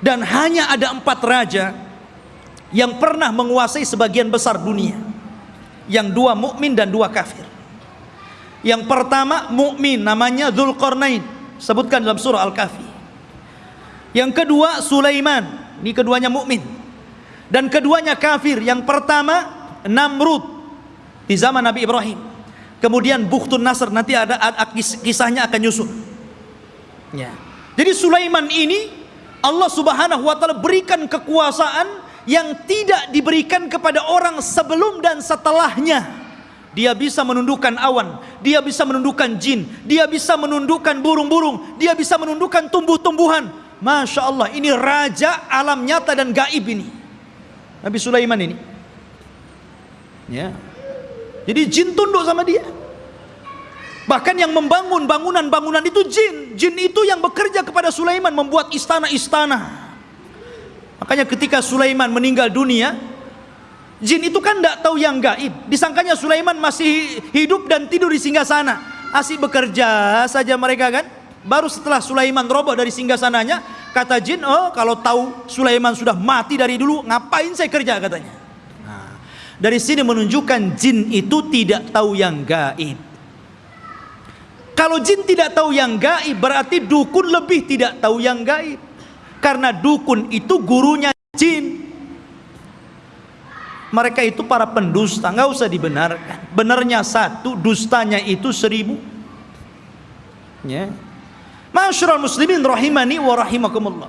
dan hanya ada empat raja yang pernah menguasai sebagian besar dunia. Yang dua mukmin dan dua kafir. Yang pertama mukmin namanya Zulkarnain sebutkan dalam surah Al-Kahfi. Yang kedua Sulaiman. Ini keduanya mukmin. Dan keduanya kafir. Yang pertama Namrud. Di zaman Nabi Ibrahim. Kemudian Bukhtun Nasr. Nanti ada, ada kisahnya akan nyusul. Ya. Jadi Sulaiman ini Allah Subhanahu wa taala berikan kekuasaan yang tidak diberikan kepada orang sebelum dan setelahnya. Dia bisa menundukkan awan, dia bisa menundukkan jin, dia bisa menundukkan burung-burung, dia bisa menundukkan tumbuh-tumbuhan. Masya Allah, ini raja alam nyata dan gaib ini. Nabi Sulaiman ini. Ya. Jadi jin tunduk sama dia. Bahkan yang membangun bangunan-bangunan itu jin. Jin itu yang bekerja kepada Sulaiman membuat istana-istana. Makanya ketika Sulaiman meninggal dunia, jin itu kan tidak tahu yang gaib. Disangkanya Sulaiman masih hidup dan tidur di singgah sana. Asik bekerja saja mereka kan. Baru setelah Sulaiman roboh dari singgah sananya, kata jin, oh kalau tahu Sulaiman sudah mati dari dulu, ngapain saya kerja katanya. Nah, dari sini menunjukkan jin itu tidak tahu yang gaib. Kalau jin tidak tahu yang gaib berarti dukun lebih tidak tahu yang gaib. Karena dukun itu gurunya jin. Mereka itu para pendusta, nggak usah dibenarkan. Benarnya satu, dustanya itu seribu. Ya. Masyurul muslimin rahimani wa rahimakumullah.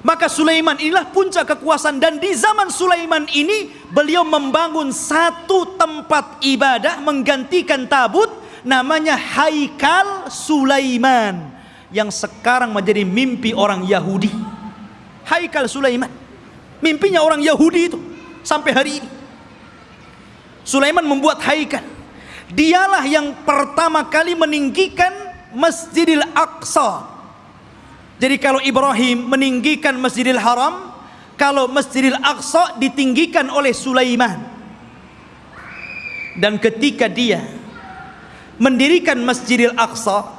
Maka Sulaiman inilah puncak kekuasaan dan di zaman Sulaiman ini beliau membangun satu tempat ibadah menggantikan tabut namanya Haikal Sulaiman yang sekarang menjadi mimpi orang Yahudi. Haikal Sulaiman. Mimpinya orang Yahudi itu sampai hari ini. Sulaiman membuat haikal. Dialah yang pertama kali meninggikan Masjidil Aqsa. Jadi kalau Ibrahim meninggikan Masjidil Haram, kalau Masjidil Aqsa ditinggikan oleh Sulaiman. Dan ketika dia mendirikan Masjidil Aqsa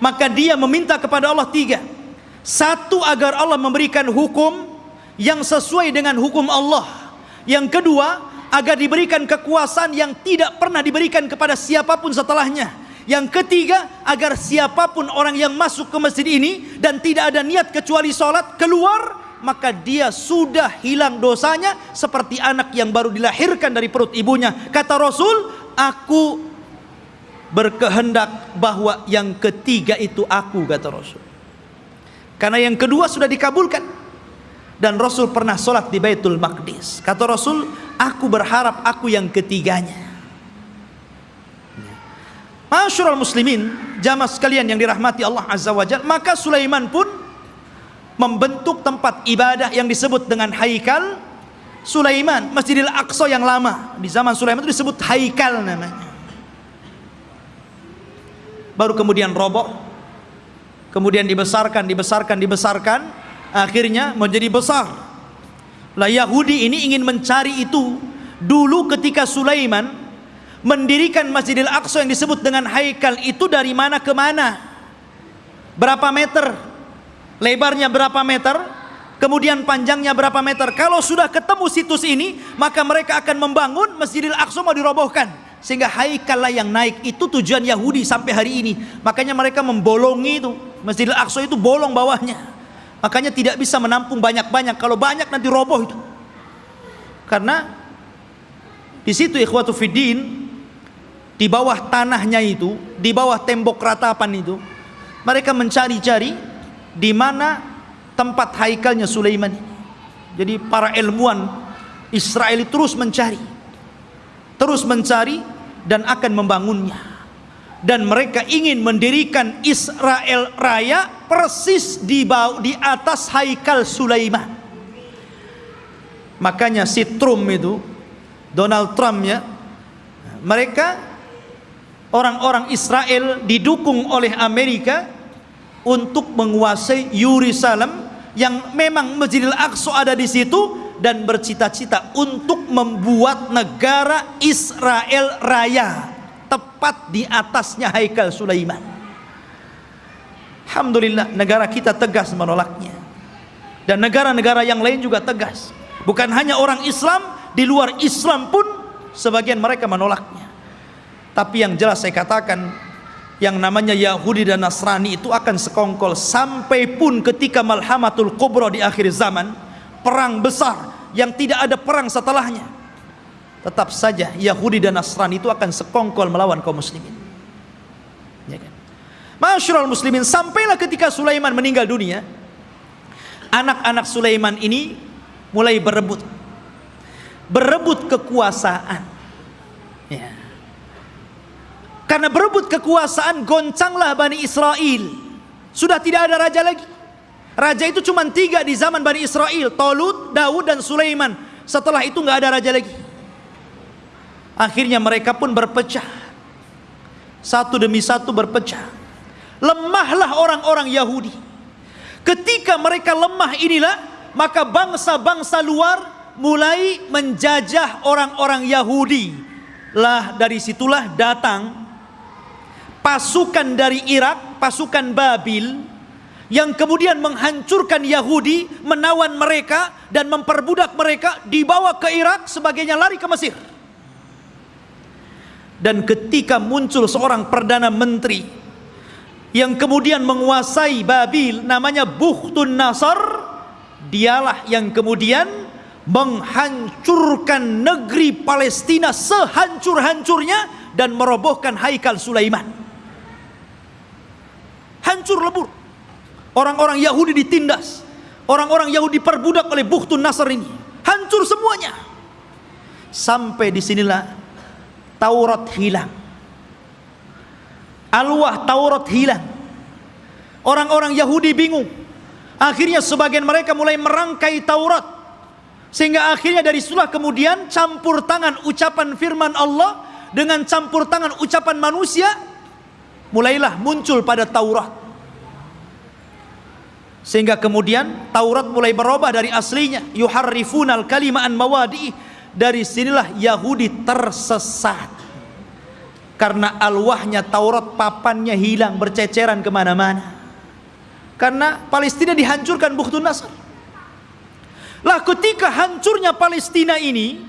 maka dia meminta kepada Allah tiga. Satu agar Allah memberikan hukum yang sesuai dengan hukum Allah. Yang kedua agar diberikan kekuasaan yang tidak pernah diberikan kepada siapa pun setelahnya. Yang ketiga agar siapa pun orang yang masuk ke masjid ini dan tidak ada niat kecuali sholat keluar maka dia sudah hilang dosanya seperti anak yang baru dilahirkan dari perut ibunya. Kata Rasul aku berkehendak bahwa yang ketiga itu aku kata Rasul. Karena yang kedua sudah dikabulkan. Dan Rasul pernah sholat di Baitul Maqdis. Kata Rasul aku berharap aku yang ketiganya. Masyurul muslimin jamaah sekalian yang dirahmati Allah Azza wa Jal maka Sulaiman pun membentuk tempat ibadah yang disebut dengan Haikal Sulaiman Masjidil Aqsa yang lama. Di zaman Sulaiman itu disebut Haikal namanya baru kemudian roboh kemudian dibesarkan dibesarkan dibesarkan. Akhirnya menjadi besar. Lah Yahudi ini ingin mencari itu dulu ketika Sulaiman mendirikan Masjidil Aqsa yang disebut dengan Haikal itu dari mana ke mana? Berapa meter? Lebarnya berapa meter? Kemudian panjangnya berapa meter? Kalau sudah ketemu situs ini maka mereka akan membangun Masjidil Aqsa mau dirobohkan sehingga haikal yang naik itu tujuan Yahudi sampai hari ini. Makanya mereka membolongi itu. Masjidil Aqsa itu bolong bawahnya. Makanya tidak bisa menampung banyak-banyak. Kalau banyak nanti roboh itu. Karena di situ ikhwatu fiddin di bawah tanahnya itu di bawah tembok ratapan itu mereka mencari-cari di mana tempat haikalnya Sulaiman. Jadi para ilmuwan Israel terus mencari terus mencari dan akan membangunnya. Dan mereka ingin mendirikan Israel Raya persis di bawah di atas Haikal Sulaiman. Makanya si Trump itu Donald Trump ya mereka orang-orang Israel didukung oleh Amerika untuk menguasai Yerusalem yang memang Masjidil Aqsa ada di situ dan bercita-cita untuk membuat negara Israel raya tepat di atasnya Haikal Sulaiman. Alhamdulillah negara kita tegas menolaknya. Dan negara-negara yang lain juga tegas. Bukan hanya orang Islam, di luar Islam pun sebagian mereka menolaknya. Tapi yang jelas saya katakan yang namanya Yahudi dan Nasrani itu akan sekongkol sampai pun ketika Malhamatul Kubra di akhir zaman, perang besar yang tidak ada perang setelahnya. Tetap saja Yahudi dan Nasrani itu akan sekongkol melawan kaum muslimin. Ya kan? Masyurul muslimin sampailah ketika Sulaiman meninggal dunia anak-anak Sulaiman ini mulai berebut berebut kekuasaan ya. karena berebut kekuasaan goncanglah Bani Israel sudah tidak ada raja lagi raja itu cuma tiga di zaman Bani Israel Tolut, Daud dan Sulaiman setelah itu nggak ada raja lagi akhirnya mereka pun berpecah satu demi satu berpecah lemahlah orang-orang Yahudi. Ketika mereka lemah inilah, maka bangsa-bangsa luar mulai menjajah orang-orang Yahudi. Lah dari situlah datang pasukan dari Irak, pasukan Babil yang kemudian menghancurkan Yahudi, menawan mereka dan memperbudak mereka, dibawa ke Irak sebagainya lari ke Mesir. Dan ketika muncul seorang perdana menteri yang kemudian menguasai Babil namanya Bukhtun Nasar dialah yang kemudian menghancurkan negeri Palestina sehancur-hancurnya dan merobohkan Haikal Sulaiman hancur lebur orang-orang Yahudi ditindas orang-orang Yahudi perbudak oleh Bukhtun Nasar ini hancur semuanya sampai di sinilah Taurat hilang Alwah Taurat hilang. Orang-orang Yahudi bingung. Akhirnya sebagian mereka mulai merangkai Taurat. Sehingga akhirnya dari situlah kemudian campur tangan ucapan firman Allah dengan campur tangan ucapan manusia mulailah muncul pada Taurat. Sehingga kemudian Taurat mulai berubah dari aslinya. Yuharrifunal kalimaan mawadi dari sinilah Yahudi tersesat. Karena alwahnya Taurat papannya hilang berceceran ke mana-mana. Karena Palestina dihancurkan Bukhtun Nasr. Lah ketika hancurnya Palestina ini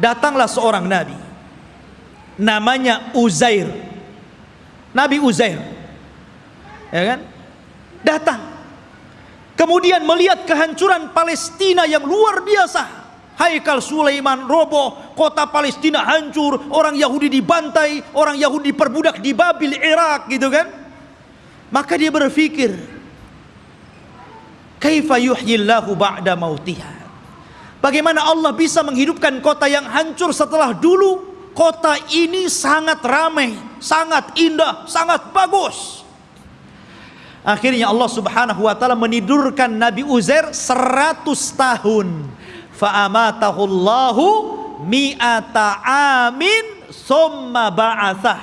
datanglah seorang nabi. Namanya Uzair. Nabi Uzair. Ya kan datang kemudian melihat kehancuran Palestina yang luar biasa Haikal Sulaiman roboh, kota Palestina hancur, orang Yahudi dibantai, orang Yahudi diperbudak di Babil, Irak gitu kan. Maka dia berpikir, kaifa yuhyillahu ba'da mautiha. Bagaimana Allah bisa menghidupkan kota yang hancur setelah dulu kota ini sangat ramai, sangat indah, sangat bagus. Akhirnya Allah Subhanahu wa taala menidurkan Nabi Uzair 100 tahun. Fa'amatahu Allahu mi'ata amin summa ba'athah.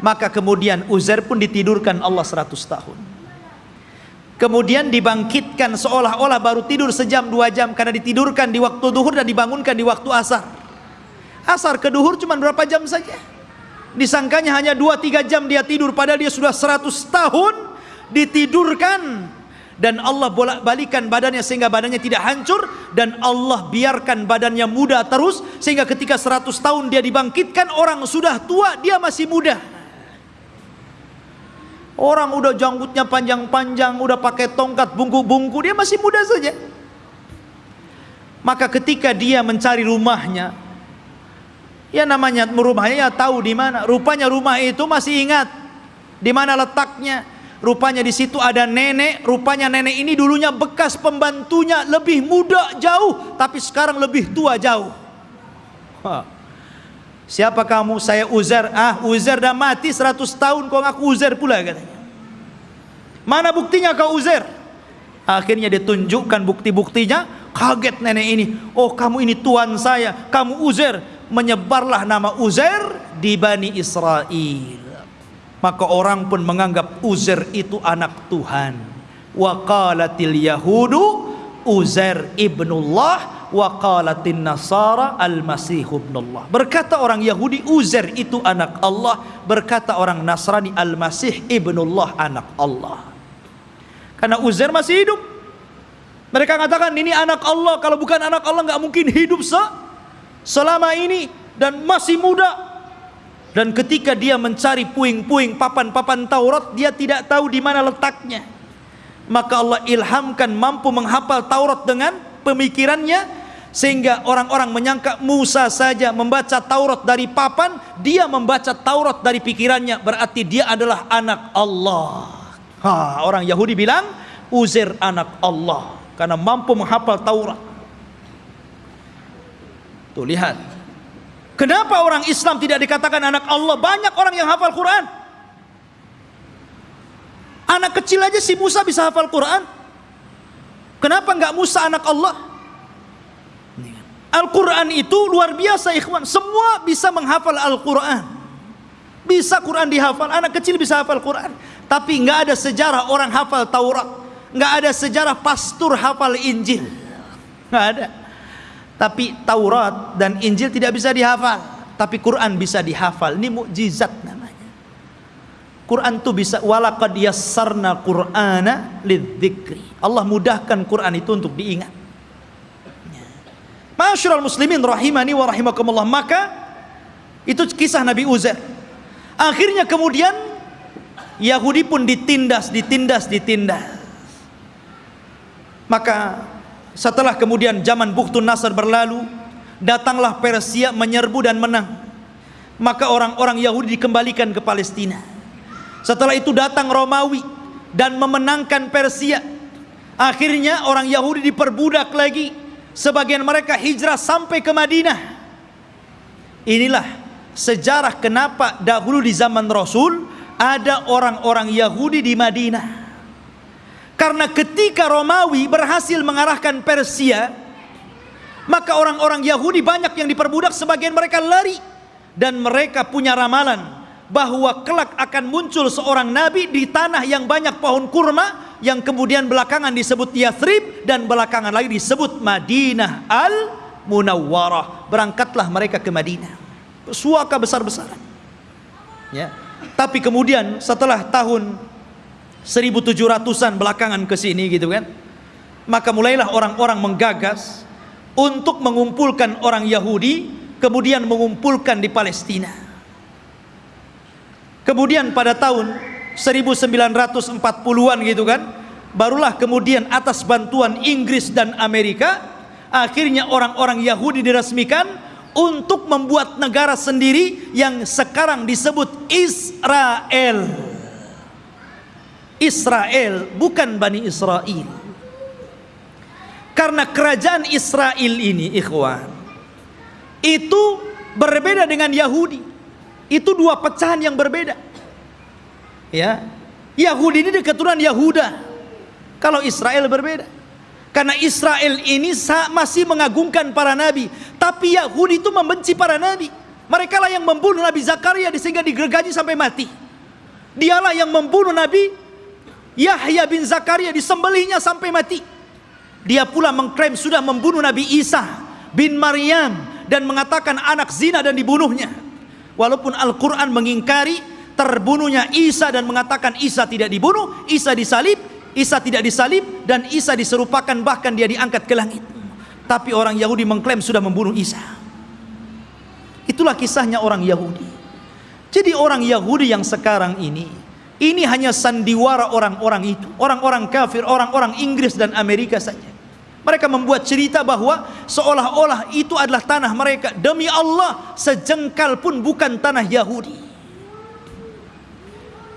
Maka kemudian Uzair pun ditidurkan Allah 100 tahun. Kemudian dibangkitkan seolah-olah baru tidur sejam dua jam karena ditidurkan di waktu duhur dan dibangunkan di waktu asar. Asar ke duhur cuma berapa jam saja disangkanya hanya 2-3 jam dia tidur padahal dia sudah 100 tahun ditidurkan. Dan Allah bolak-balikan badannya sehingga badannya tidak hancur dan Allah biarkan badannya muda terus sehingga ketika 100 tahun dia dibangkitkan orang sudah tua dia masih muda. Orang udah janggutnya panjang-panjang udah pakai tongkat bungku-bungku dia masih muda saja. Maka ketika dia mencari rumahnya ya namanya rumahnya ya tahu di mana rupanya rumah itu masih ingat di mana letaknya Rupanya di situ ada nenek, rupanya nenek ini dulunya bekas pembantunya lebih muda jauh, tapi sekarang lebih tua jauh. Ha. Siapa kamu? Saya Uzer. Ah, Uzer dah mati 100 tahun kau ngaku Uzer pula katanya. Mana buktinya kau Uzer? Akhirnya ditunjukkan bukti-buktinya, kaget nenek ini. Oh, kamu ini tuan saya, kamu Uzer. Menyebarlah nama Uzer di Bani Israel maka orang pun menganggap Uzair itu anak Tuhan wa qalatil yahudu Uzair ibnullah wa qalatin nasara al-masih ibnullah. Berkata orang Yahudi Uzair itu anak Allah, berkata orang Nasrani al-masih ibnullah anak Allah. Karena Uzair masih hidup. Mereka katakan ini anak Allah, kalau bukan anak Allah nggak mungkin hidup se selama ini dan masih muda. Dan ketika dia mencari puing-puing papan-papan Taurat, dia tidak tahu di mana letaknya. Maka Allah ilhamkan mampu menghafal Taurat dengan pemikirannya sehingga orang-orang menyangka Musa saja membaca Taurat dari papan, dia membaca Taurat dari pikirannya, berarti dia adalah anak Allah. Ha, orang Yahudi bilang Uzair anak Allah karena mampu menghafal Taurat. Tuh lihat. Kenapa orang Islam tidak dikatakan anak Allah? Banyak orang yang hafal Quran. Anak kecil aja si Musa bisa hafal Quran. Kenapa enggak Musa anak Allah? Al-Quran itu luar biasa ikhwan. Semua bisa menghafal Al-Quran. Bisa Quran dihafal. Anak kecil bisa hafal Quran. Tapi nggak ada sejarah orang hafal Taurat. nggak ada sejarah pastor hafal Injil. nggak ada. Tapi Taurat dan Injil tidak bisa dihafal. Tapi Quran bisa dihafal. Ini mukjizat namanya. Quran itu bisa walaqad yassarna Qur'ana lidzikri. Allah mudahkan Quran itu untuk diingat. Masyurul muslimin rahimani wa rahimakumullah. Maka itu kisah Nabi Uzair. Akhirnya kemudian Yahudi pun ditindas, ditindas, ditindas. Maka setelah kemudian zaman Bukhtun Nasr berlalu, datanglah Persia menyerbu dan menang. Maka orang-orang Yahudi dikembalikan ke Palestina. Setelah itu datang Romawi dan memenangkan Persia. Akhirnya orang Yahudi diperbudak lagi Sebagian mereka hijrah sampai ke Madinah. Inilah sejarah kenapa dahulu di zaman Rasul ada orang-orang Yahudi di Madinah. Karena ketika Romawi berhasil mengarahkan Persia, maka orang-orang Yahudi banyak yang diperbudak, sebagian mereka lari dan mereka punya ramalan bahwa kelak akan muncul seorang nabi di tanah yang banyak pohon kurma yang kemudian belakangan disebut Yathrib dan belakangan lagi disebut Madinah al Munawwarah. Berangkatlah mereka ke Madinah. Suaka besar-besaran. Ya. Tapi kemudian setelah tahun 1700-an belakangan ke sini gitu kan. Maka mulailah orang-orang menggagas untuk mengumpulkan orang Yahudi kemudian mengumpulkan di Palestina. Kemudian pada tahun 1940-an gitu kan barulah kemudian atas bantuan Inggris dan Amerika akhirnya orang-orang Yahudi diresmikan untuk membuat negara sendiri yang sekarang disebut Israel Israel bukan Bani Israel. Karena kerajaan Israel ini ikhwan itu berbeda dengan Yahudi. Itu dua pecahan yang berbeda. Ya Yahudi ini keturunan Yahuda. Kalau Israel berbeda. Karena Israel ini masih mengagungkan para nabi. Tapi Yahudi itu membenci para nabi. Mereka lah yang membunuh Nabi Zakaria sehingga digergaji sampai mati. Dialah yang membunuh Nabi Yahya bin Zakaria disembelihnya sampai mati dia pula mengklaim sudah membunuh Nabi Isa bin Maryam dan mengatakan anak zina dan dibunuhnya walaupun Al-Quran mengingkari terbunuhnya Isa dan mengatakan Isa tidak dibunuh, Isa disalib, Isa tidak disalib dan Isa diserupakan bahkan dia diangkat ke langit. Tapi orang Yahudi mengklaim sudah membunuh Isa. Itulah kisahnya orang Yahudi. Jadi orang Yahudi yang sekarang ini ini hanya sandiwara orang-orang itu, orang-orang kafir, orang-orang Inggris dan Amerika saja. Mereka membuat cerita bahwa seolah-olah itu adalah tanah mereka. Demi Allah, sejengkal pun bukan tanah Yahudi.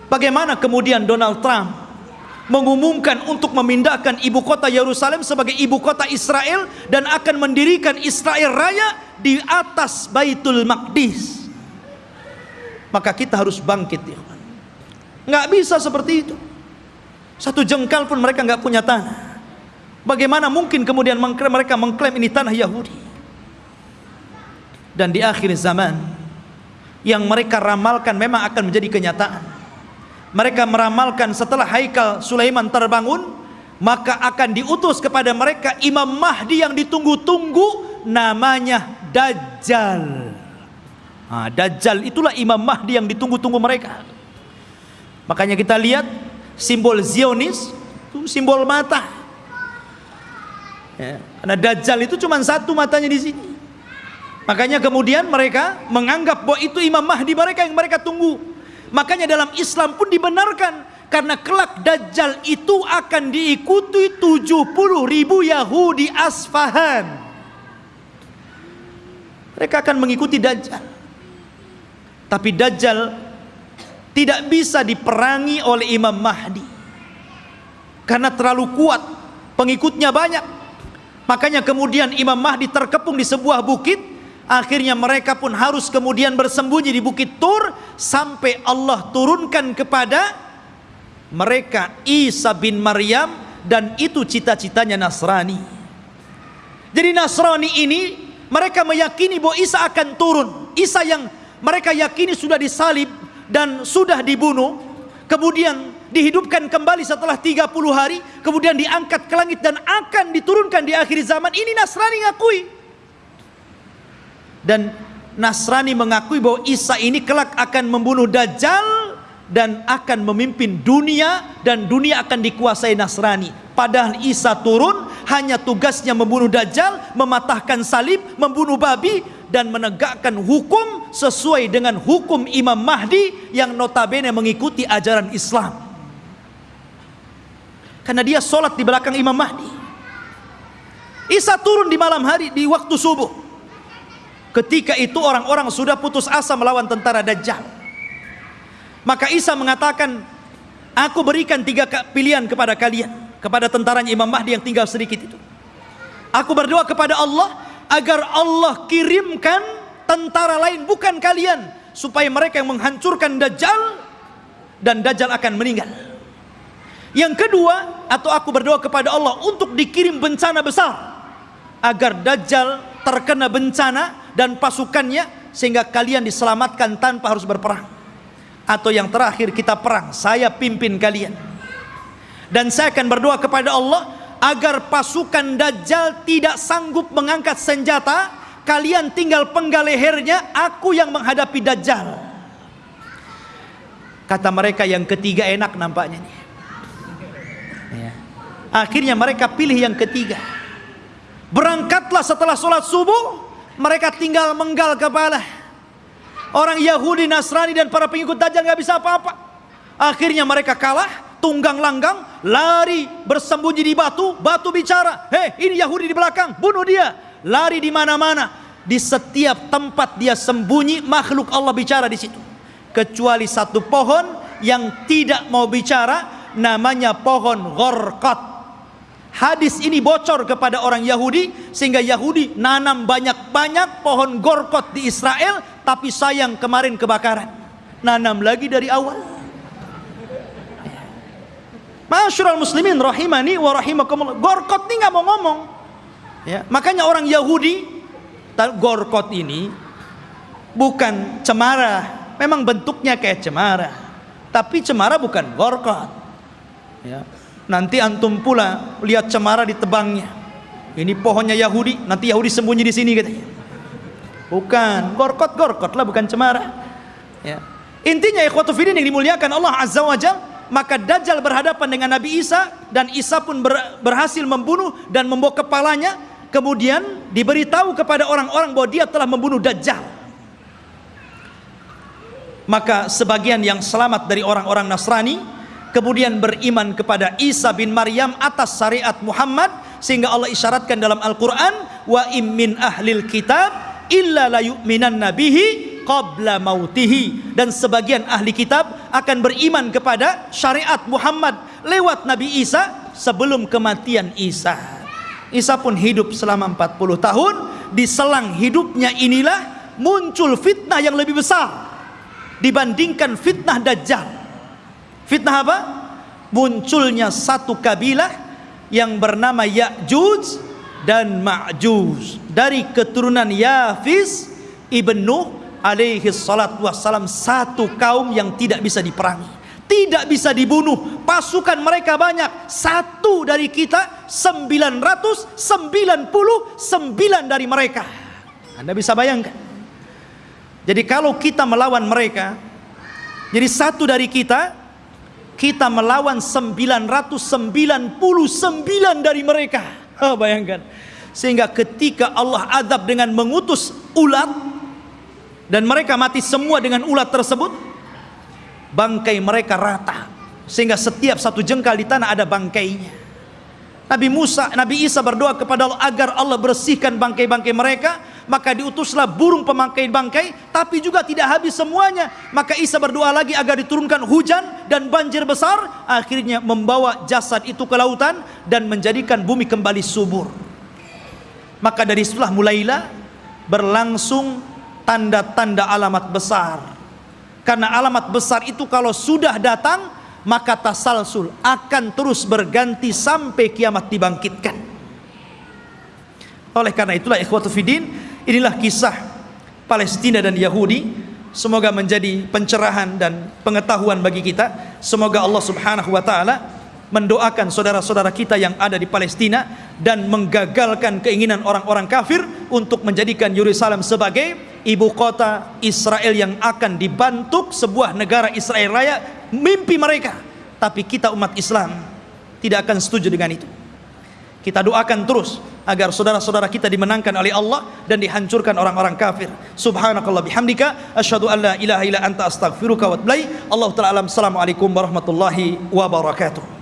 Bagaimana kemudian Donald Trump mengumumkan untuk memindahkan ibu kota Yerusalem sebagai ibu kota Israel dan akan mendirikan Israel Raya di atas Baitul Maqdis. Maka kita harus bangkit ya. Nggak bisa seperti itu. Satu jengkal pun mereka nggak punya tanah. Bagaimana mungkin kemudian mereka mengklaim ini tanah Yahudi? Dan di akhir zaman yang mereka ramalkan memang akan menjadi kenyataan mereka meramalkan setelah Haikal Sulaiman terbangun maka akan diutus kepada mereka Imam Mahdi yang ditunggu-tunggu namanya Dajjal. Nah, Dajjal itulah Imam Mahdi yang ditunggu-tunggu mereka. Makanya kita lihat simbol Zionis itu simbol mata. Ya, karena Dajjal itu cuma satu matanya di sini. Makanya kemudian mereka menganggap bahwa itu Imam Mahdi mereka yang mereka tunggu. Makanya dalam Islam pun dibenarkan karena kelak Dajjal itu akan diikuti 70 ribu Yahudi Asfahan. Mereka akan mengikuti Dajjal. Tapi Dajjal tidak bisa diperangi oleh Imam Mahdi. Karena terlalu kuat, pengikutnya banyak. Makanya kemudian Imam Mahdi terkepung di sebuah bukit Akhirnya mereka pun harus kemudian bersembunyi di Bukit Tur sampai Allah turunkan kepada mereka Isa bin Maryam dan itu cita-citanya Nasrani. Jadi Nasrani ini mereka meyakini bahwa Isa akan turun. Isa yang mereka yakini sudah disalib dan sudah dibunuh, kemudian dihidupkan kembali setelah 30 hari, kemudian diangkat ke langit dan akan diturunkan di akhir zaman. Ini Nasrani ngakui dan Nasrani mengakui bahwa Isa ini kelak akan membunuh Dajjal dan akan memimpin dunia dan dunia akan dikuasai Nasrani. Padahal Isa turun hanya tugasnya membunuh Dajjal, mematahkan salib, membunuh babi dan menegakkan hukum sesuai dengan hukum Imam Mahdi yang notabene mengikuti ajaran Islam. Karena dia sholat di belakang Imam Mahdi. Isa turun di malam hari di waktu subuh. Ketika itu orang-orang sudah putus asa melawan tentara Dajjal. Maka Isa mengatakan, aku berikan tiga pilihan kepada kalian, kepada tentaranya Imam Mahdi yang tinggal sedikit itu. Aku berdoa kepada Allah agar Allah kirimkan tentara lain bukan kalian supaya mereka yang menghancurkan Dajjal dan Dajjal akan meninggal. Yang kedua, atau aku berdoa kepada Allah untuk dikirim bencana besar agar Dajjal terkena bencana dan pasukannya sehingga kalian diselamatkan tanpa harus berperang. Atau yang terakhir kita perang, saya pimpin kalian. Dan saya akan berdoa kepada Allah agar pasukan Dajjal tidak sanggup mengangkat senjata, kalian tinggal penggal lehernya, aku yang menghadapi Dajjal. Kata mereka yang ketiga enak nampaknya nih. Ya. Akhirnya mereka pilih yang ketiga. Berangkatlah setelah sholat subuh mereka tinggal menggal kepala. Orang Yahudi, Nasrani dan para pengikut Dajjal nggak bisa apa-apa. Akhirnya mereka kalah, tunggang langgang, lari bersembunyi di batu, batu bicara, "Hei, ini Yahudi di belakang, bunuh dia." Lari di mana-mana. Di setiap tempat dia sembunyi, makhluk Allah bicara di situ. Kecuali satu pohon yang tidak mau bicara, namanya pohon Ghorqat. Hadis ini bocor kepada orang Yahudi sehingga Yahudi nanam banyak-banyak pohon gorkot di Israel tapi sayang kemarin kebakaran. Nanam lagi dari awal. Masyurul muslimin rahimani wa rahimakumullah. Gorkot ini nggak mau ngomong. Ya, makanya orang Yahudi gorkot ini bukan cemara. Memang bentuknya kayak cemara. Tapi cemara bukan gorkot. Ya, Nanti antum pula lihat cemara di tebangnya. Ini pohonnya Yahudi, nanti Yahudi sembunyi di sini katanya. Bukan, gorkot-gorkot lah bukan cemara. Ya. Intinya ikhwatu fillah yang dimuliakan Allah Azza wa Jal, maka Dajjal berhadapan dengan Nabi Isa dan Isa pun ber, berhasil membunuh dan membawa kepalanya kemudian diberitahu kepada orang-orang bahwa dia telah membunuh Dajjal. Maka sebagian yang selamat dari orang-orang Nasrani kemudian beriman kepada Isa bin Maryam atas syariat Muhammad sehingga Allah isyaratkan dalam Al-Qur'an wa immin ahlil kitab illa la yu'minan nabihi qabla mautihi. Dan sebagian ahli kitab akan beriman kepada syariat Muhammad lewat Nabi Isa sebelum kematian Isa. Isa pun hidup selama 40 tahun. Di selang hidupnya inilah muncul fitnah yang lebih besar dibandingkan fitnah Dajjal. Fitnah apa? Munculnya satu kabilah yang bernama Ya'juj dan Ma'juj. Dari keturunan Yafis ibn Nuh alaihi salatu wassalam satu kaum yang tidak bisa diperangi tidak bisa dibunuh. Pasukan mereka banyak. Satu dari kita 999 dari mereka. Anda bisa bayangkan? Jadi kalau kita melawan mereka jadi satu dari kita kita melawan 999 dari mereka. Ha, bayangkan. Sehingga ketika Allah adab dengan mengutus ulat dan mereka mati semua dengan ulat tersebut. Bangkai mereka rata. Sehingga setiap satu jengkal di tanah ada bangkainya. Nabi Musa, Nabi Isa berdoa kepada Allah agar Allah bersihkan bangkai-bangkai mereka. Maka diutuslah burung pemangkai bangkai tapi juga tidak habis semuanya. Maka Isa berdoa lagi agar diturunkan hujan dan banjir besar. Akhirnya membawa jasad itu ke lautan dan menjadikan bumi kembali subur. Maka dari situlah mulailah berlangsung tanda-tanda alamat besar. Karena alamat besar itu kalau sudah datang maka tasalsul akan terus berganti sampai kiamat dibangkitkan. Oleh karena itulah ikhwatu fidin inilah kisah Palestina dan Yahudi. Semoga menjadi pencerahan dan pengetahuan bagi kita. Semoga Allah subhanahu wa ta'ala mendoakan saudara-saudara kita yang ada di Palestina dan menggagalkan keinginan orang-orang kafir untuk menjadikan Yerusalem sebagai ibu kota Israel yang akan dibantuk sebuah negara Israel raya mimpi mereka. Tapi kita umat Islam tidak akan setuju dengan itu. Kita doakan terus agar saudara-saudara kita dimenangkan oleh Allah dan dihancurkan orang-orang kafir. Subhanakallah bihamdika asyhadu an la ilaha illa anta astaghfiruka wa atubu Allah taala alam. Assalamualaikum warahmatullahi wabarakatuh